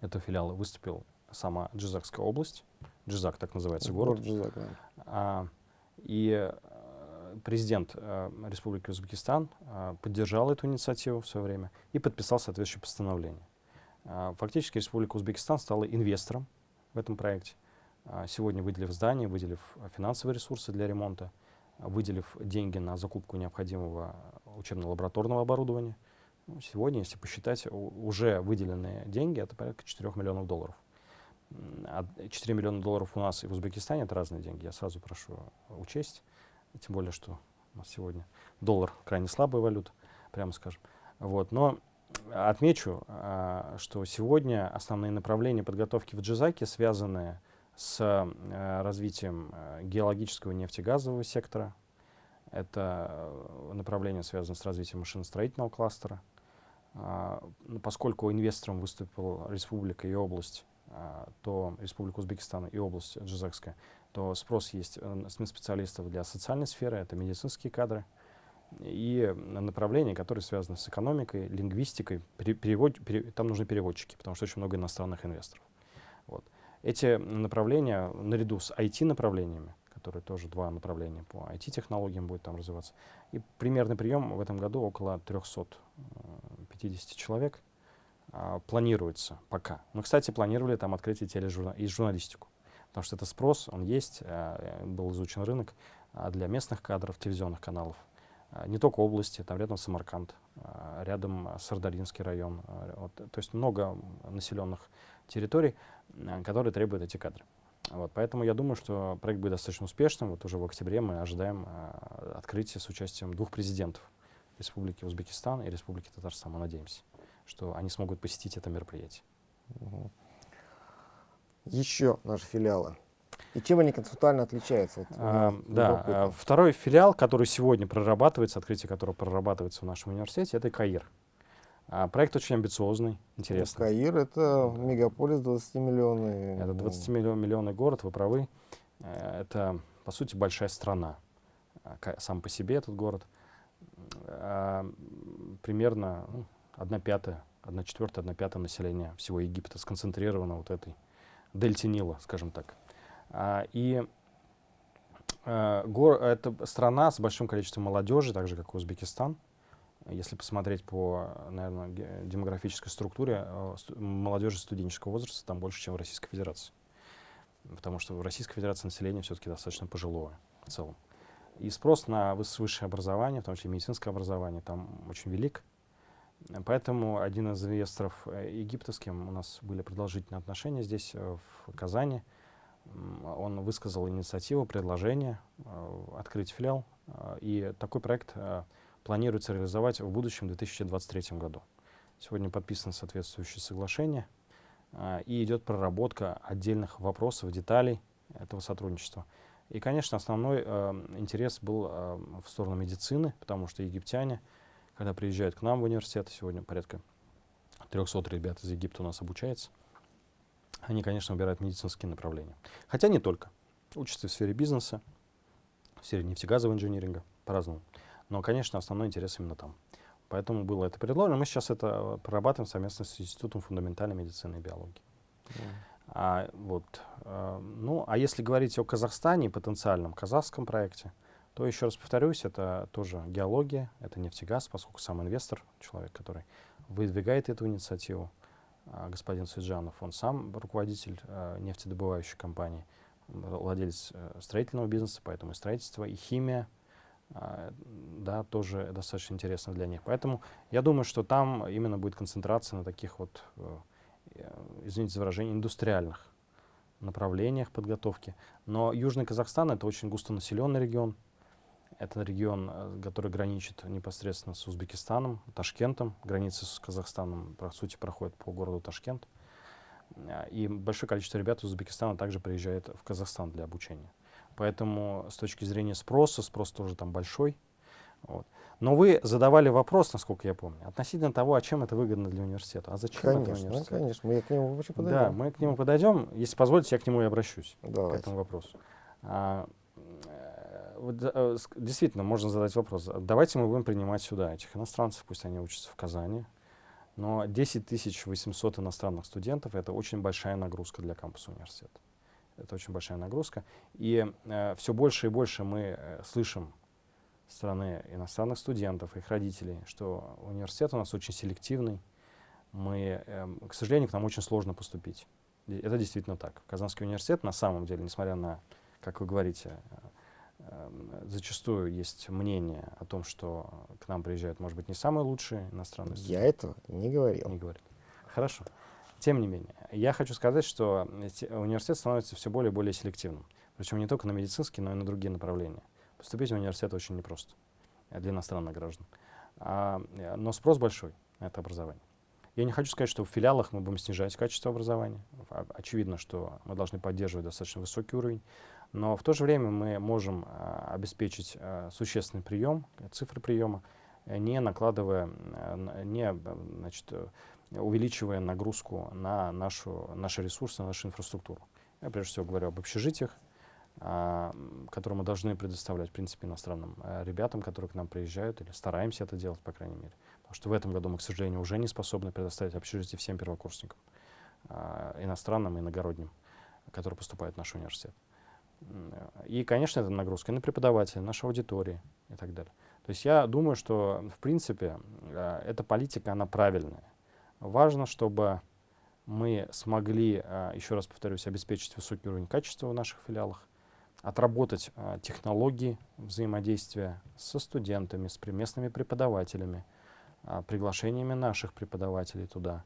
этого филиала выступил сама Джизакская область, Джизак так называется город. Город Джизак, да. А, и э, президент э, Республики Узбекистан э, поддержал эту инициативу в свое время и подписал соответствующее постановление. А, Фактически Республика Узбекистан стала инвестором в этом проекте, а, сегодня выделив здание, выделив а, финансовые ресурсы для ремонта, а, выделив деньги на закупку необходимого учебно-лабораторного оборудования. Ну, Сегодня, если посчитать, уже выделенные деньги это порядка 4 миллионов долларов. М, а 4 миллиона долларов у нас и в Узбекистане это разные деньги. Я сразу прошу учесть. Тем более, что у нас сегодня доллар крайне слабая валюта, прямо скажем. Вот. Но отмечу, а, что сегодня основные направления подготовки в Джизаке связаны с э, развитием э, геологического нефтегазового сектора. Это э, направление связано с развитием машиностроительного кластера. А, ну, Поскольку инвестором выступила республика и область, а, то Республика Узбекистан и область Джизакская, то спрос есть специалистов для социальной сферы, это медицинские кадры, и направления, которые связаны с экономикой, лингвистикой, пере- перевод- пере- там нужны переводчики, потому что очень много иностранных инвесторов. Вот. Эти направления, наряду с IT-направлениями, которые тоже два направления по IT-технологиям будет там развиваться, и примерный прием в этом году около 350 человек а, планируется пока. Мы, кстати, планировали там открыть и тележурна- и журналистику, потому что это спрос, он есть, а, был изучен рынок а, для местных кадров, телевизионных каналов. А, Не только области, там рядом Самарканд, а, рядом Сардаринский район. а, вот, то есть много населенных территорий, которые требуют эти кадры. Вот, поэтому я думаю, что проект будет достаточно успешным. Вот уже в октябре мы ожидаем а, открытия с участием двух президентов Республики Узбекистан и Республики Татарстан. Мы надеемся, что они смогут посетить это мероприятие. Еще наши филиалы. И чем они концептуально отличаются? Вот, А, да, а, второй филиал, который сегодня прорабатывается, открытие которого прорабатывается в нашем университете, это Каир. А, проект очень амбициозный, интересный. Каир это мегаполис 20-миллионный. Это 20-миллионный город, вы правы. Э, Это, по сути, большая страна. Сам по себе этот город. Примерно ну, 1 пятая, 1 четвертая, 1 пятая населения всего Египта сконцентрировано вот этой дельте Нила, скажем так. А, И э, гор- это страна с большим количеством молодежи, так же, как Узбекистан. Если посмотреть по, наверное, демографической структуре, сту- молодежи студенческого возраста там больше, чем в Российской Федерации. Потому что в Российской Федерации население все-таки достаточно пожилое в целом. И спрос на выс- высшее образование, в том числе медицинское образование, там очень велик. Поэтому один из инвесторов э, египтовским, у нас были продолжительные отношения здесь, э, в Казани, он высказал инициативу, предложение э, открыть филиал. э, И такой проект э, планируется реализовать в будущем, в 2023 году. Сегодня подписано соответствующее соглашение, и идет проработка отдельных вопросов, деталей этого сотрудничества. И, конечно, основной э, интерес был э, в сторону медицины, потому что египтяне, когда приезжают к нам в университет, сегодня порядка 300 ребят из Египта у нас обучается, они, конечно, выбирают медицинские направления. Хотя не только. Учатся в сфере бизнеса, в сфере нефтегазового инжиниринга, по-разному. Но, конечно, основной интерес именно там. Поэтому было это предложено. Мы сейчас это э, прорабатываем совместно с Институтом фундаментальной медицины и биологии. А, вот, э, ну, а если говорить о Казахстане и потенциальном казахском проекте, то еще раз повторюсь, это тоже геология, это нефтегаз, поскольку сам инвестор, человек, который выдвигает эту инициативу, господин Суджанов, он сам руководитель э, нефтедобывающей компании, владелец э, строительного бизнеса, поэтому и строительство, и химия, а, да, тоже достаточно интересно для них. Поэтому я думаю, что там именно будет концентрация на таких вот, э, извините за выражение, индустриальных направлениях подготовки. Но Южный Казахстан — это очень густонаселенный регион. Это регион, э, который граничит непосредственно с Узбекистаном, Ташкентом. Граница с Казахстаном, по сути, проходит по городу Ташкент. Э, и большое количество ребят из Узбекистана также приезжает в Казахстан для обучения. Поэтому с точки зрения спроса, спрос тоже там большой. Вот. Но вы задавали вопрос, насколько я помню, относительно того, а чем это выгодно для университета. А зачем конечно, это университету? Конечно, мы к нему вообще подойдем. Да, мы к нему подойдем. Если позволите, я к нему и обращусь, Давайте. к этому вопросу. А, э, действительно, можно задать вопрос. Давайте мы будем принимать сюда этих иностранцев, пусть они учатся в Казани. Но 10 800 иностранных студентов — это очень большая нагрузка для кампуса университета. Это очень большая нагрузка. И э, все больше и больше мы э, слышим стороны иностранных студентов, их родителей, что университет у нас очень селективный. Мы, э, к сожалению, к нам очень сложно поступить. Это действительно так. Казанский университет на самом деле, несмотря на, как вы говорите, э, зачастую есть мнение о том, что к нам приезжают, может быть, не самые лучшие иностранные студенты. Я этого не говорил. Не говорит. Хорошо. Тем не менее, я хочу сказать, что университет становится все более и более селективным. Причем не только на медицинские, но и на другие направления. Поступить в университет очень непросто для иностранных граждан. А, э, но спрос большой на это образование. Я не хочу сказать, что в филиалах мы будем снижать качество образования. Очевидно, что мы должны поддерживать достаточно высокий уровень. Но в то же время мы можем а, обеспечить а, существенный прием, цифры приема, не накладывая, не значит, увеличивая нагрузку на нашу, наши ресурсы, на нашу инфраструктуру. Я прежде всего говорю об общежитиях, а, которые мы должны предоставлять, в принципе, иностранным ребятам, которые к нам приезжают, или стараемся это делать, по крайней мере. Потому что в этом году мы, к сожалению, уже не способны предоставить общежитие всем первокурсникам, иностранным и иногородним, которые поступают в наш университет. И, конечно, это нагрузка на преподавателей, нашей аудитории и так далее. То есть я думаю, что, в принципе, эта политика, она правильная. Важно, чтобы мы смогли, еще раз повторюсь, обеспечить высокий уровень качества в наших филиалах, отработать а, технологии взаимодействия со студентами, с местными преподавателями, приглашениями наших преподавателей туда,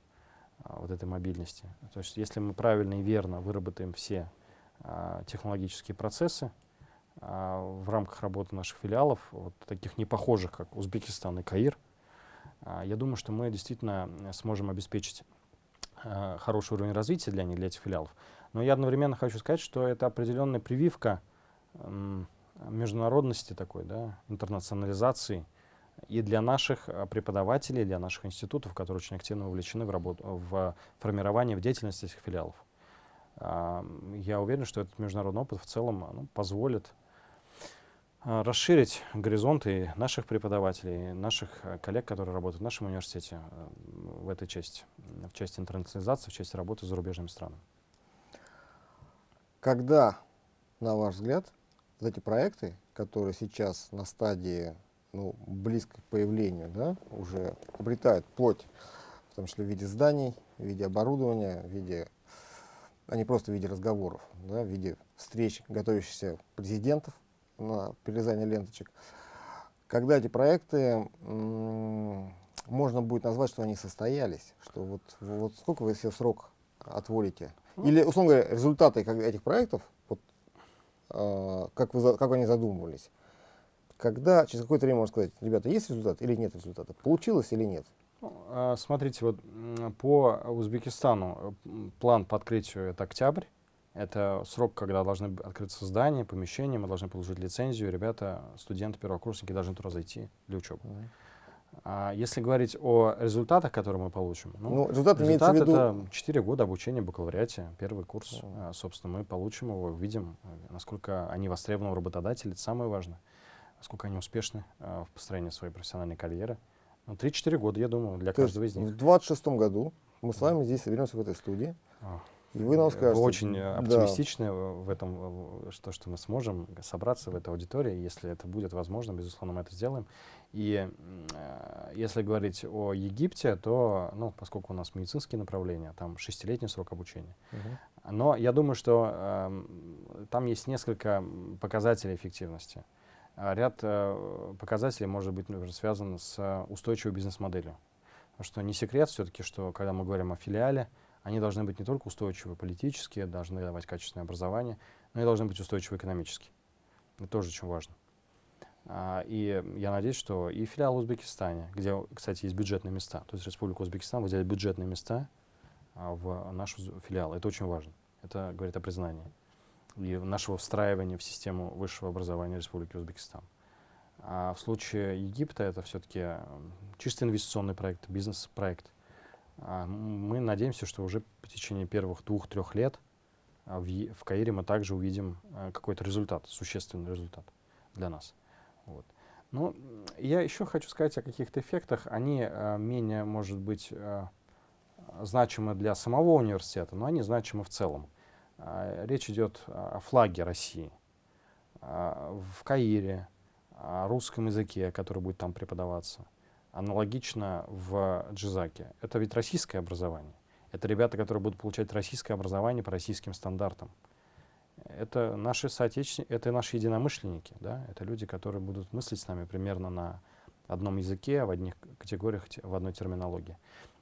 вот этой мобильности. То есть если мы правильно и верно выработаем все технологические процессы а, в рамках работы наших филиалов, вот таких непохожих, как Узбекистан и Каир, а, я думаю, что мы действительно сможем обеспечить а, хороший уровень развития для них, для этих филиалов. Но я одновременно хочу сказать, что это определенная прививка международности такой, да, интернационализации и для наших преподавателей, для наших институтов, которые очень активно вовлечены в, работу, в формирование, в деятельность этих филиалов. Я уверен, что этот международный опыт в целом ну, позволит э, расширить горизонты наших преподавателей, наших э, коллег, которые работают в нашем университете э, в этой части, в части интернационализации, в части работы с зарубежными странами. Когда, на ваш взгляд, эти проекты, которые сейчас на стадии ну, близко к появлению, да, уже обретают плоть, в том числе в виде зданий, в виде оборудования, в виде, а не просто в виде разговоров, да, в виде встреч готовящихся президентов на перерезание ленточек. Когда эти проекты можно будет назвать, что они состоялись, что вот, вот сколько вы себе срок отводите или, условно говоря, результаты этих проектов, вот, э, как, вы, как они задумывались, когда через какое-то время можно сказать, ребята, есть результат или нет результата, получилось или нет? А, смотрите, вот по Узбекистану план по открытию это октябрь. Это срок, когда должны открыться здания, помещения, мы должны получить лицензию, ребята, студенты, первокурсники должны туда зайти для учебы. Mm -hmm. А если говорить о результатах, которые мы получим, ну, ну результат, результат это 4 года обучения в бакалавриате, первый курс. Mm. Собственно, мы получим его, увидим, насколько они востребованы у работодателей, это самое важное, насколько они успешны а, в построении своей профессиональной карьеры. Ну, 3-4 года, я думаю, для То каждого из них. В 26 году мы с вами здесь соберемся в этой студии. Oh. И вы нам скажете. Вы очень оптимистичны да. в этом, что, что мы сможем собраться в этой аудитории. Если это будет возможно, безусловно, мы это сделаем. И э, если говорить о Египте, то, ну, поскольку у нас медицинские направления, там шестилетний срок обучения. Uh-huh. Но я думаю, что э, там есть несколько показателей эффективности. Ряд э, показателей может быть например, связан с устойчивой бизнес-моделью. Потому что не секрет все-таки, что когда мы говорим о филиале, они должны быть не только устойчивы политически, должны давать качественное образование, но и должны быть устойчивы экономически. Это тоже очень важно. А, и я надеюсь, что и филиал в Узбекистане, где, кстати, есть бюджетные места, то есть Республика Узбекистан выделяет бюджетные места а, в наш филиал. Это очень важно. Это говорит о признании и нашего встраивания в систему высшего образования Республики Узбекистан. А в случае Египта это все-таки чисто инвестиционный проект, бизнес-проект. А мы надеемся, что уже по течение первых двух-трех лет а, в, в Каире мы также увидим а, какой-то результат, существенный результат для нас. Вот. Но я еще хочу сказать о каких-то эффектах. Они а, менее, может быть, а, значимы для самого университета, но они значимы в целом. А, речь идет о флаге России. А, в Каире, о русском языке, который будет там преподаваться аналогично в Джизаке. Это ведь российское образование. Это ребята, которые будут получать российское образование по российским стандартам. Это наши соотечественники, это наши единомышленники, да? это люди, которые будут мыслить с нами примерно на одном языке, в одних категориях, в одной терминологии.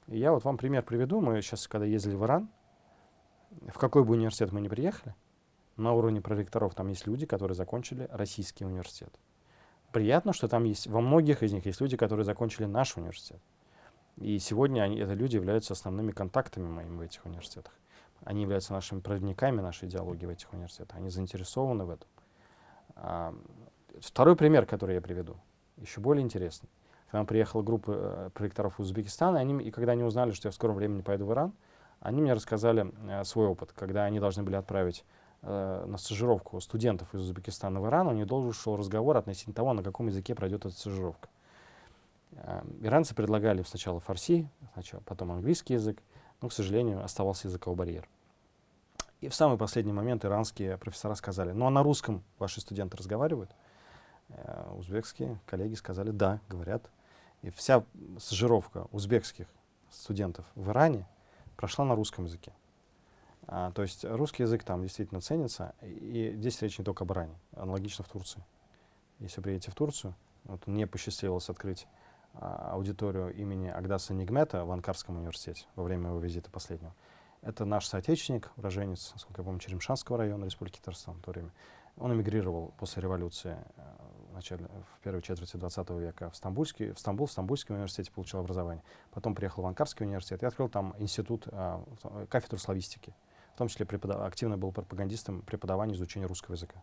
И я вот вам пример приведу. Мы сейчас, когда ездили в Иран, в какой бы университет мы ни приехали, на уровне проректоров там есть люди, которые закончили российский университет приятно, что там есть, во многих из них есть люди, которые закончили наш университет. И сегодня они, это люди являются основными контактами моими в этих университетах. Они являются нашими проводниками нашей идеологии в этих университетах. Они заинтересованы в этом. А, второй пример, который я приведу, еще более интересный. К нам приехала группа э, проекторов Узбекистана, и, они, и когда они узнали, что я в скором времени поеду в Иран, они мне рассказали э, свой опыт, когда они должны были отправить э, на стажировку студентов из Узбекистана в Иран, у них должен шел разговор относительно того, на каком языке пройдет эта стажировка. Э, иранцы предлагали сначала фарси, сначала, потом английский язык, но, к сожалению, оставался языковой барьер. И в самый последний момент иранские профессора сказали, ну а на русском ваши студенты разговаривают? Э, узбекские коллеги сказали, да, говорят. И вся стажировка узбекских студентов в Иране прошла на русском языке. А, то есть русский язык там действительно ценится, и здесь речь не только об Иране, аналогично в Турции. Если приедете в Турцию, вот мне посчастливилось открыть а, аудиторию имени Агдаса Нигмета в Анкарском университете во время его визита последнего. Это наш соотечественник, уроженец, насколько я помню, Черемшанского района Республики Татарстан в то время. Он эмигрировал после революции э, в, начале, в первой четверти 20 века в, Стамбульский, в Стамбул, в Стамбульском университете получил образование. Потом приехал в Анкарский университет и открыл там институт, э, кафедру славистики в том числе преподав... активно был пропагандистом преподавания изучения русского языка.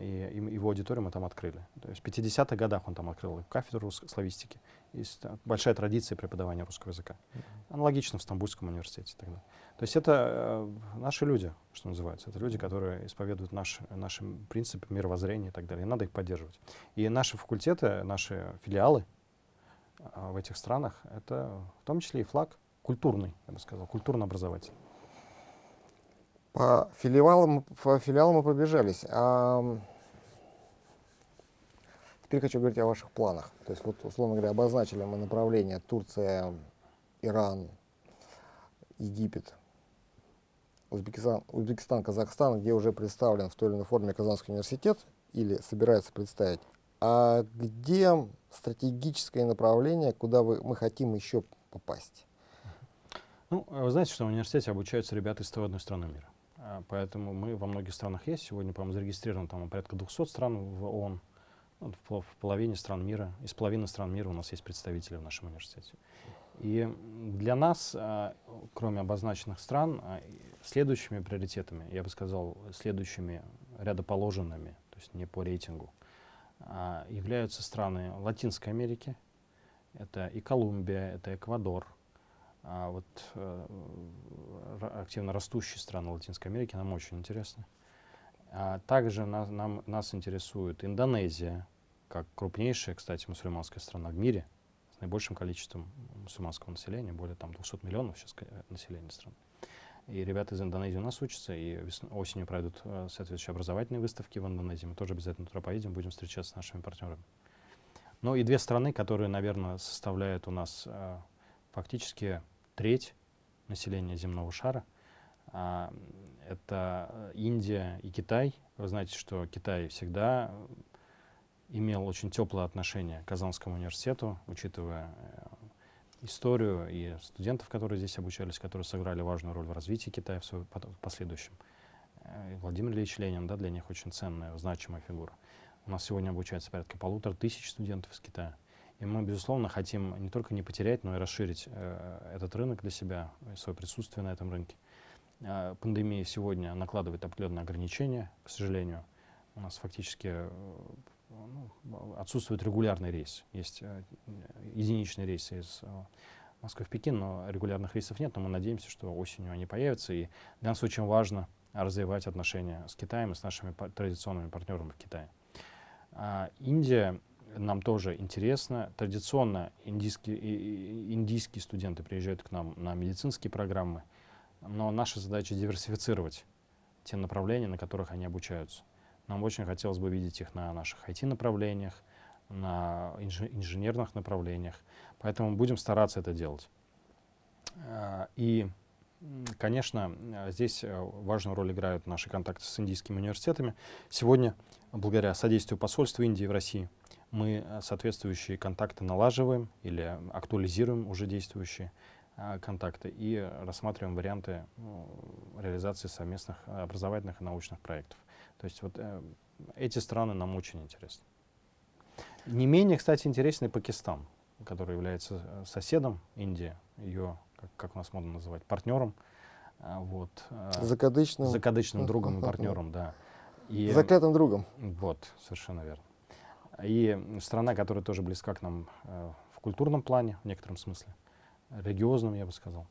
И, и его аудиторию мы там открыли. То есть в 50-х годах он там открыл кафедру славистики. Есть большая традиция преподавания русского языка. Аналогично в Стамбульском университете тогда. То есть это э, наши люди, что называется. Это люди, которые исповедуют наш, наши принципы мировоззрения и так далее. И надо их поддерживать. И наши факультеты, наши филиалы э, в этих странах, это в том числе и флаг культурный, я бы сказал, культурно-образовательный. По филиалам, по филиалам мы пробежались. А теперь хочу говорить о ваших планах. То есть, вот, условно говоря, обозначили мы направление Турция, Иран, Египет, Узбекистан, Узбекистан, Казахстан, где уже представлен в той или иной форме Казанский университет или собирается представить. А где стратегическое направление, куда вы, мы хотим еще попасть? Ну, вы знаете, что в университете обучаются ребята из 101 страны мира. А, поэтому мы во многих странах есть. Сегодня, по-моему, зарегистрировано там порядка 200 стран в ООН. Ну, в, половине стран мира, из половины стран мира у нас есть представители в нашем университете. И для нас, а, кроме обозначенных стран, а, следующими приоритетами, я бы сказал, следующими рядоположенными, то есть не по рейтингу, являются страны Латинской Америки. Это и Колумбия, это Эквадор, а вот э, активно растущие страны Латинской Америки нам очень интересны. А также нас, нам, нас интересует Индонезия, как крупнейшая, кстати, мусульманская страна в мире, с наибольшим количеством мусульманского населения, более там 200 миллионов сейчас населения страны. И ребята из Индонезии у нас учатся, и осенью пройдут э, соответствующие образовательные выставки в Индонезии. Мы тоже обязательно туда поедем, будем встречаться с нашими партнерами. Ну и две страны, которые, наверное, составляют у нас э, фактически треть населения земного шара. А, это Индия и Китай. Вы знаете, что Китай всегда имел очень теплое отношение к Казанскому университету, учитывая э, историю и студентов, которые здесь обучались, которые сыграли важную роль в развитии Китая в, своем последующем. Э, Владимир Ильич Ленин, да, для них очень ценная, значимая фигура. У нас сегодня обучается порядка полутора тысяч студентов из Китая. И мы, безусловно, хотим не только не потерять, но и расширить э, этот рынок для себя, свое присутствие на этом рынке. Э, пандемия сегодня накладывает определенные ограничения, к сожалению. У нас фактически э, ну, отсутствует регулярный рейс. Есть э, единичные рейсы из э, Москвы в Пекин, но регулярных рейсов нет, но мы надеемся, что осенью они появятся. И для нас очень важно развивать отношения с Китаем и с нашими традиционными партнерами в Китае. А Индия нам тоже интересно. Традиционно индийские, индийские студенты приезжают к нам на медицинские программы, но наша задача диверсифицировать те направления, на которых они обучаются. Нам очень хотелось бы видеть их на наших IT-направлениях, на инженерных направлениях, поэтому будем стараться это делать. А, и, конечно, здесь э, важную роль играют наши контакты с индийскими университетами. Сегодня, благодаря содействию посольства Индии в России, мы э, соответствующие контакты налаживаем или актуализируем уже действующие э, контакты и рассматриваем варианты ну, реализации совместных образовательных и научных проектов. То есть вот э, эти страны нам очень интересны. Не менее, кстати, интересный Пакистан, который является э, соседом Индии, ее, как, как у нас модно называть, партнером. Э, вот, э, закадычным. Закадычным другом и партнером, да. И, Заклятым другом. Вот, совершенно верно. И страна, которая тоже близка к нам э, в культурном плане, в некотором смысле, религиозном, я бы сказал.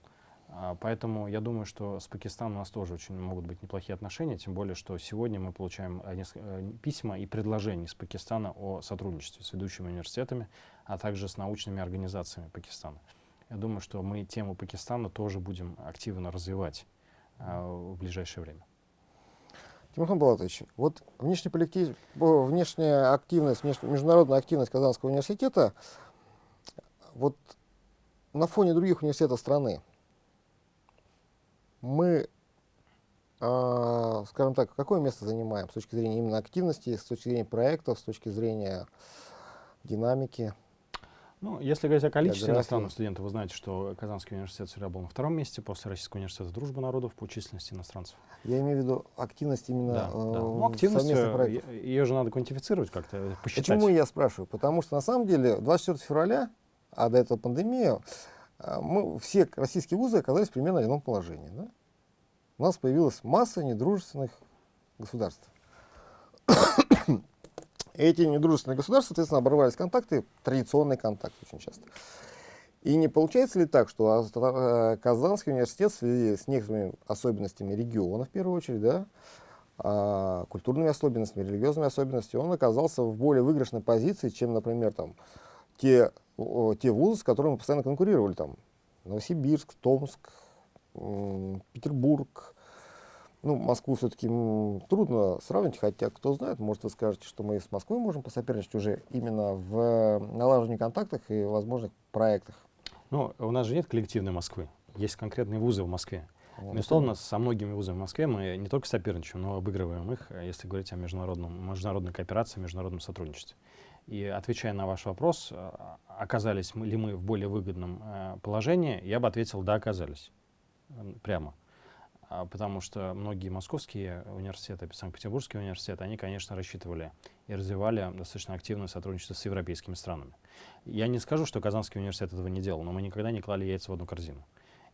А, поэтому я думаю, что с Пакистаном у нас тоже очень могут быть неплохие отношения, тем более, что сегодня мы получаем э, э, письма и предложения из Пакистана о сотрудничестве с ведущими университетами, а также с научными организациями Пакистана. Я думаю, что мы тему Пакистана тоже будем активно развивать в ближайшее время. Тимохан Балатович, вот внешняя, коллектив, внешняя активность, международная активность Казанского университета, вот на фоне других университетов страны, мы, э, скажем так, какое место занимаем с точки зрения именно активности, с точки зрения проектов, с точки зрения динамики? Ну, если говорить о количестве иностранных студентов, вы знаете, что Казанский университет всегда был на втором месте после Российского университета дружбы народов по численности иностранцев. Я имею в виду активность именно да, э, да. Ну, активность, э, ее же надо квантифицировать как-то, посчитать. Почему я спрашиваю? Потому что на самом деле 24 февраля, а до этого пандемия, э, мы, все российские вузы оказались примерно в одном положении. Да? У нас появилась масса недружественных государств. Эти недружественные государства, соответственно, оборвались контакты, традиционные контакты очень часто. И не получается ли так, что э, Казанский университет с некоторыми особенностями региона, в первую очередь, да, а, культурными особенностями, религиозными особенностями, он оказался в более выигрышной позиции, чем, например, там, те, те вузы, с которыми мы постоянно конкурировали, там, Новосибирск, Томск, Петербург. Ну, Москву все-таки трудно сравнить, хотя, кто знает, может, вы скажете, что мы с Москвой можем посоперничать уже именно в налаживании контактах и возможных проектах. Ну, у нас же нет коллективной Москвы. Есть конкретные вузы в Москве. Вот. Безусловно, со многими вузами в Москве мы не только соперничаем, но обыгрываем их, если говорить о международном, международной кооперации, международном сотрудничестве. И отвечая на ваш вопрос, а, оказались ли мы в более выгодном э, положении, я бы ответил, да, оказались прямо. А, потому что многие московские университеты, Санкт-Петербургский университет, они, конечно, рассчитывали и развивали достаточно активное сотрудничество с европейскими странами. Я не скажу, что Казанский университет этого не делал, но мы никогда не клали яйца в одну корзину.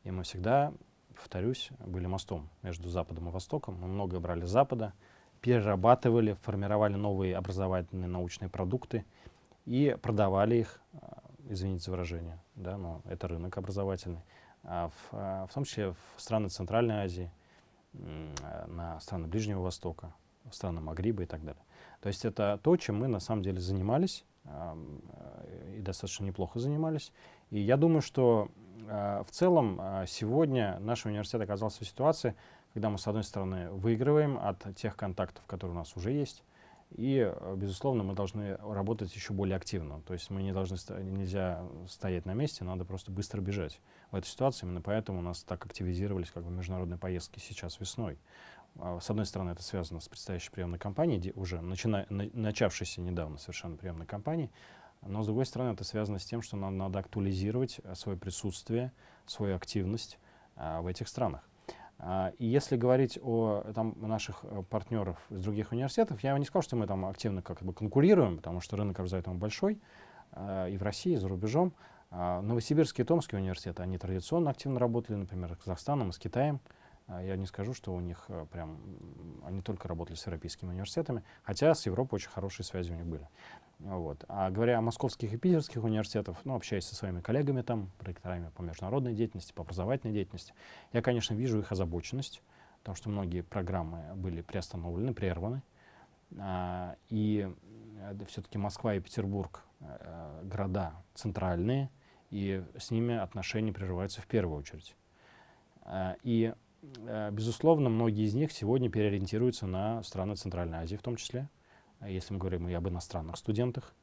И мы всегда, повторюсь, были мостом между Западом и Востоком. Мы многое брали с Запада, перерабатывали, формировали новые образовательные научные продукты и продавали их, а, извините за выражение, да, но это рынок образовательный, в, а, в том числе в страны Центральной Азии, на страны Ближнего Востока, в страны Магриба и так далее. То есть это то, чем мы на самом деле занимались, и достаточно неплохо занимались. И я думаю, что в целом сегодня наш университет оказался в ситуации, когда мы, с одной стороны, выигрываем от тех контактов, которые у нас уже есть, и, э, безусловно, мы должны работать еще более активно. То есть мы не должны, нельзя стоять на месте, надо просто быстро бежать. В этой ситуации именно поэтому у нас так активизировались как бы, международные поездки сейчас весной. А, с одной стороны, это связано с предстоящей приемной кампанией, уже начина, на, начавшейся недавно совершенно приемной кампанией, Но, с другой стороны, это связано с тем, что нам надо актуализировать э, свое присутствие, свою активность а, в этих странах. А, и если говорить о там, наших э, партнеров из других университетов, я не сказал, что мы там активно как бы конкурируем, потому что рынок образовательный большой, а, и в России, и за рубежом. А, Новосибирский и Томский университеты, они традиционно активно работали, например, с Казахстаном, с Китаем. А, я не скажу, что у них э, прям, они только работали с европейскими университетами, хотя с Европой очень хорошие связи у них были. Вот. А говоря о московских и питерских университетах, ну, общаясь со своими коллегами там, проекторами по международной деятельности, по образовательной деятельности, я, конечно, вижу их озабоченность, потому что многие программы были приостановлены, прерваны. А, и э, все-таки Москва и Петербург э, города центральные, и с ними отношения прерываются в первую очередь. А, и безусловно, многие из них сегодня переориентируются на страны Центральной Азии в том числе, если мы говорим и об иностранных студентах,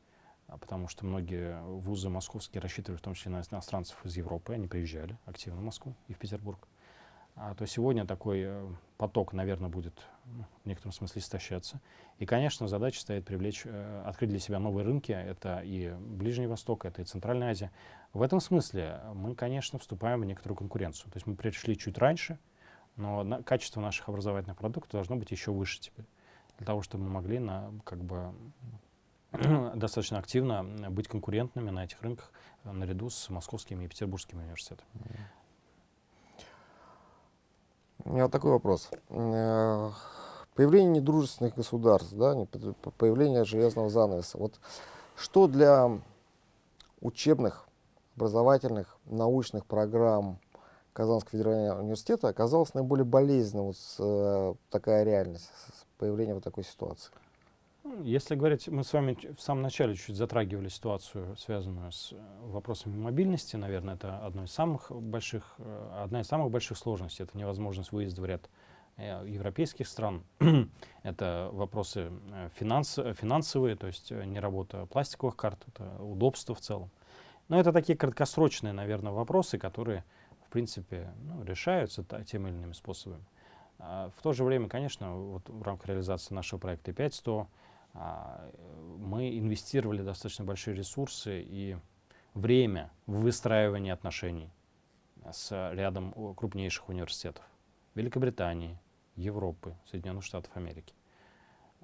а потому что многие вузы московские рассчитывали в том числе на иностранцев из Европы, они приезжали активно в Москву и в Петербург. А, то сегодня такой э, поток, наверное, будет ну, в некотором смысле истощаться. И, конечно, задача стоит привлечь, э, открыть для себя новые рынки. Это и Ближний Восток, это и Центральная Азия. В этом смысле мы, конечно, вступаем в некоторую конкуренцию. То есть мы пришли чуть раньше, но на, качество наших образовательных продуктов должно быть еще выше теперь, для того, чтобы мы могли на, как бы, достаточно активно быть конкурентными на этих рынках э, наряду с московскими и петербургскими университетами. У меня вот такой вопрос. Э, появление недружественных государств, да, появление железного занавеса. Вот что для учебных, образовательных, научных программ Казанского федерального университета оказалась наиболее болезненной вот э, такая реальность, с появлением вот такой ситуации? Ну, если говорить, мы с вами в самом начале чуть затрагивали ситуацию, связанную с э, вопросами мобильности. Наверное, это одно из самых больших, э, одна из самых больших сложностей. Это невозможность выезда в ряд э, европейских стран. это вопросы финанс, финансовые, то есть не работа пластиковых карт, это удобство в целом. Но это такие краткосрочные, наверное, вопросы, которые в принципе, ну, решаются теми или иными способами. А в то же время, конечно, вот в рамках реализации нашего проекта 5100 а, мы инвестировали достаточно большие ресурсы и время в выстраивание отношений с рядом крупнейших университетов Великобритании, Европы, Соединенных Штатов Америки,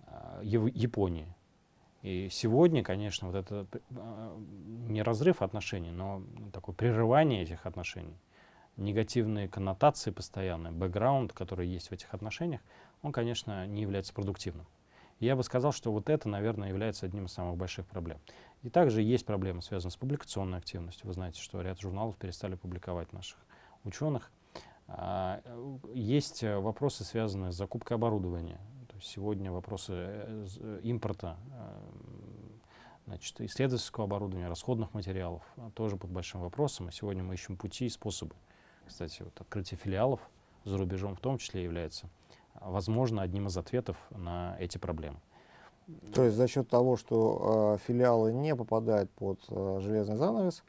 а, Японии. И сегодня, конечно, вот это а, не разрыв отношений, но такое прерывание этих отношений – негативные коннотации постоянные, бэкграунд, который есть в этих отношениях, он, конечно, не является продуктивным. Я бы сказал, что вот это, наверное, является одним из самых больших проблем. И также есть проблемы, связанные с публикационной активностью. Вы знаете, что ряд журналов перестали публиковать наших ученых. А, есть вопросы, связанные с закупкой оборудования. То есть сегодня вопросы э, э, импорта э, значит, исследовательского оборудования, расходных материалов тоже под большим вопросом. И сегодня мы ищем пути и способы кстати, вот открытие филиалов за рубежом в том числе является, возможно, одним из ответов на эти проблемы. То есть за счет того, что э, филиалы не попадают под э, железный занавес,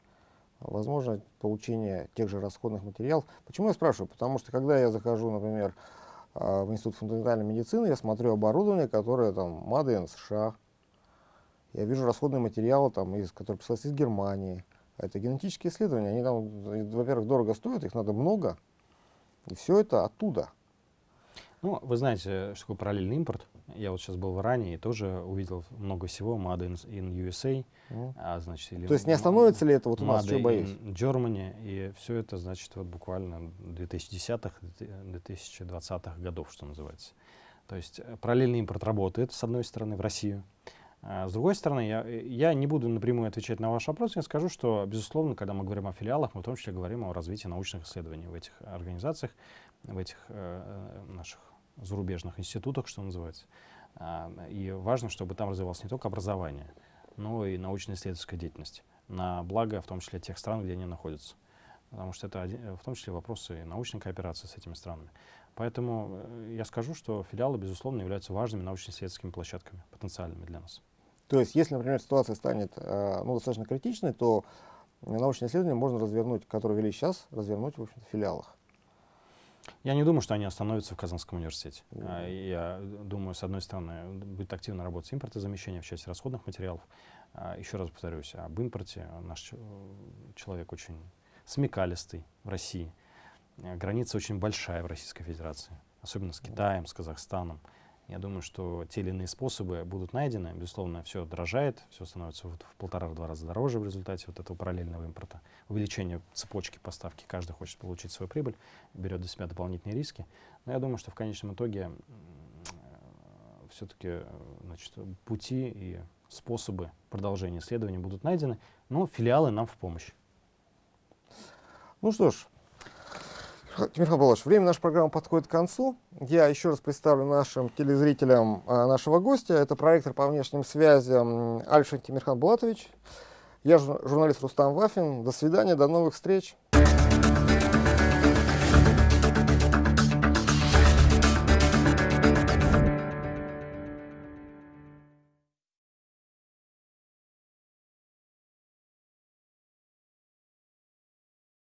возможно получение тех же расходных материалов. Почему я спрашиваю? Потому что когда я захожу, например, э, в Институт фундаментальной медицины, я смотрю оборудование, которое там Made США. Я вижу расходные материалы, там, из, которые присылаются из Германии. Это генетические исследования. Они там, во-первых, дорого стоят, их надо много. И все это оттуда. Ну, вы знаете, что такое параллельный импорт. Я вот сейчас был в Иране и тоже увидел много всего. Made in, in USA. Mm. А, значит, или То есть не остановится ли это вот у нас, что боюсь? in Germany. И все это, значит, вот буквально 2010-х, 2020-х годов, что называется. То есть э, параллельный импорт работает, с одной стороны, в Россию. А, с другой стороны, я, я не буду напрямую отвечать на ваш вопрос, я скажу, что, безусловно, когда мы говорим о филиалах, мы в том числе говорим о развитии научных исследований в этих организациях, в этих э, наших зарубежных институтах, что называется. А, и важно, чтобы там развивалось не только образование, но и научно-исследовательская деятельность, на благо, в том числе, тех стран, где они находятся. Потому что это в том числе вопросы научной кооперации с этими странами. Поэтому э, я скажу, что филиалы, безусловно, являются важными научно-исследовательскими площадками, потенциальными для нас. То есть, если, например, ситуация станет э, ну, достаточно критичной, то научные исследования можно развернуть, которые вели сейчас, развернуть в, общем в филиалах. Я не думаю, что они остановятся в Казанском университете. А, Я думаю, с одной стороны, будет активно работать импортозамещение в части расходных материалов. А, Еще раз повторюсь, об импорте наш человек очень смекалистый в России. Граница очень большая в Российской Федерации, особенно с Китаем, с Казахстаном. Я думаю, что те или иные способы будут найдены. Безусловно, все дорожает, все становится вот в полтора-два раза дороже в результате вот этого параллельного импорта. Увеличение цепочки поставки. Каждый хочет получить свою прибыль, берет для себя дополнительные риски. Но я думаю, что в конечном итоге все-таки значит, пути и способы продолжения исследований будут найдены, но филиалы нам в помощь. Ну что ж, Тимирхан Павлович, время нашей программы подходит к концу. Я еще раз представлю нашим телезрителям а, нашего гостя. Это проектор по внешним связям Альшин Тимирхан Булатович. Я жур- журналист Рустам Вафин. До свидания, до новых встреч.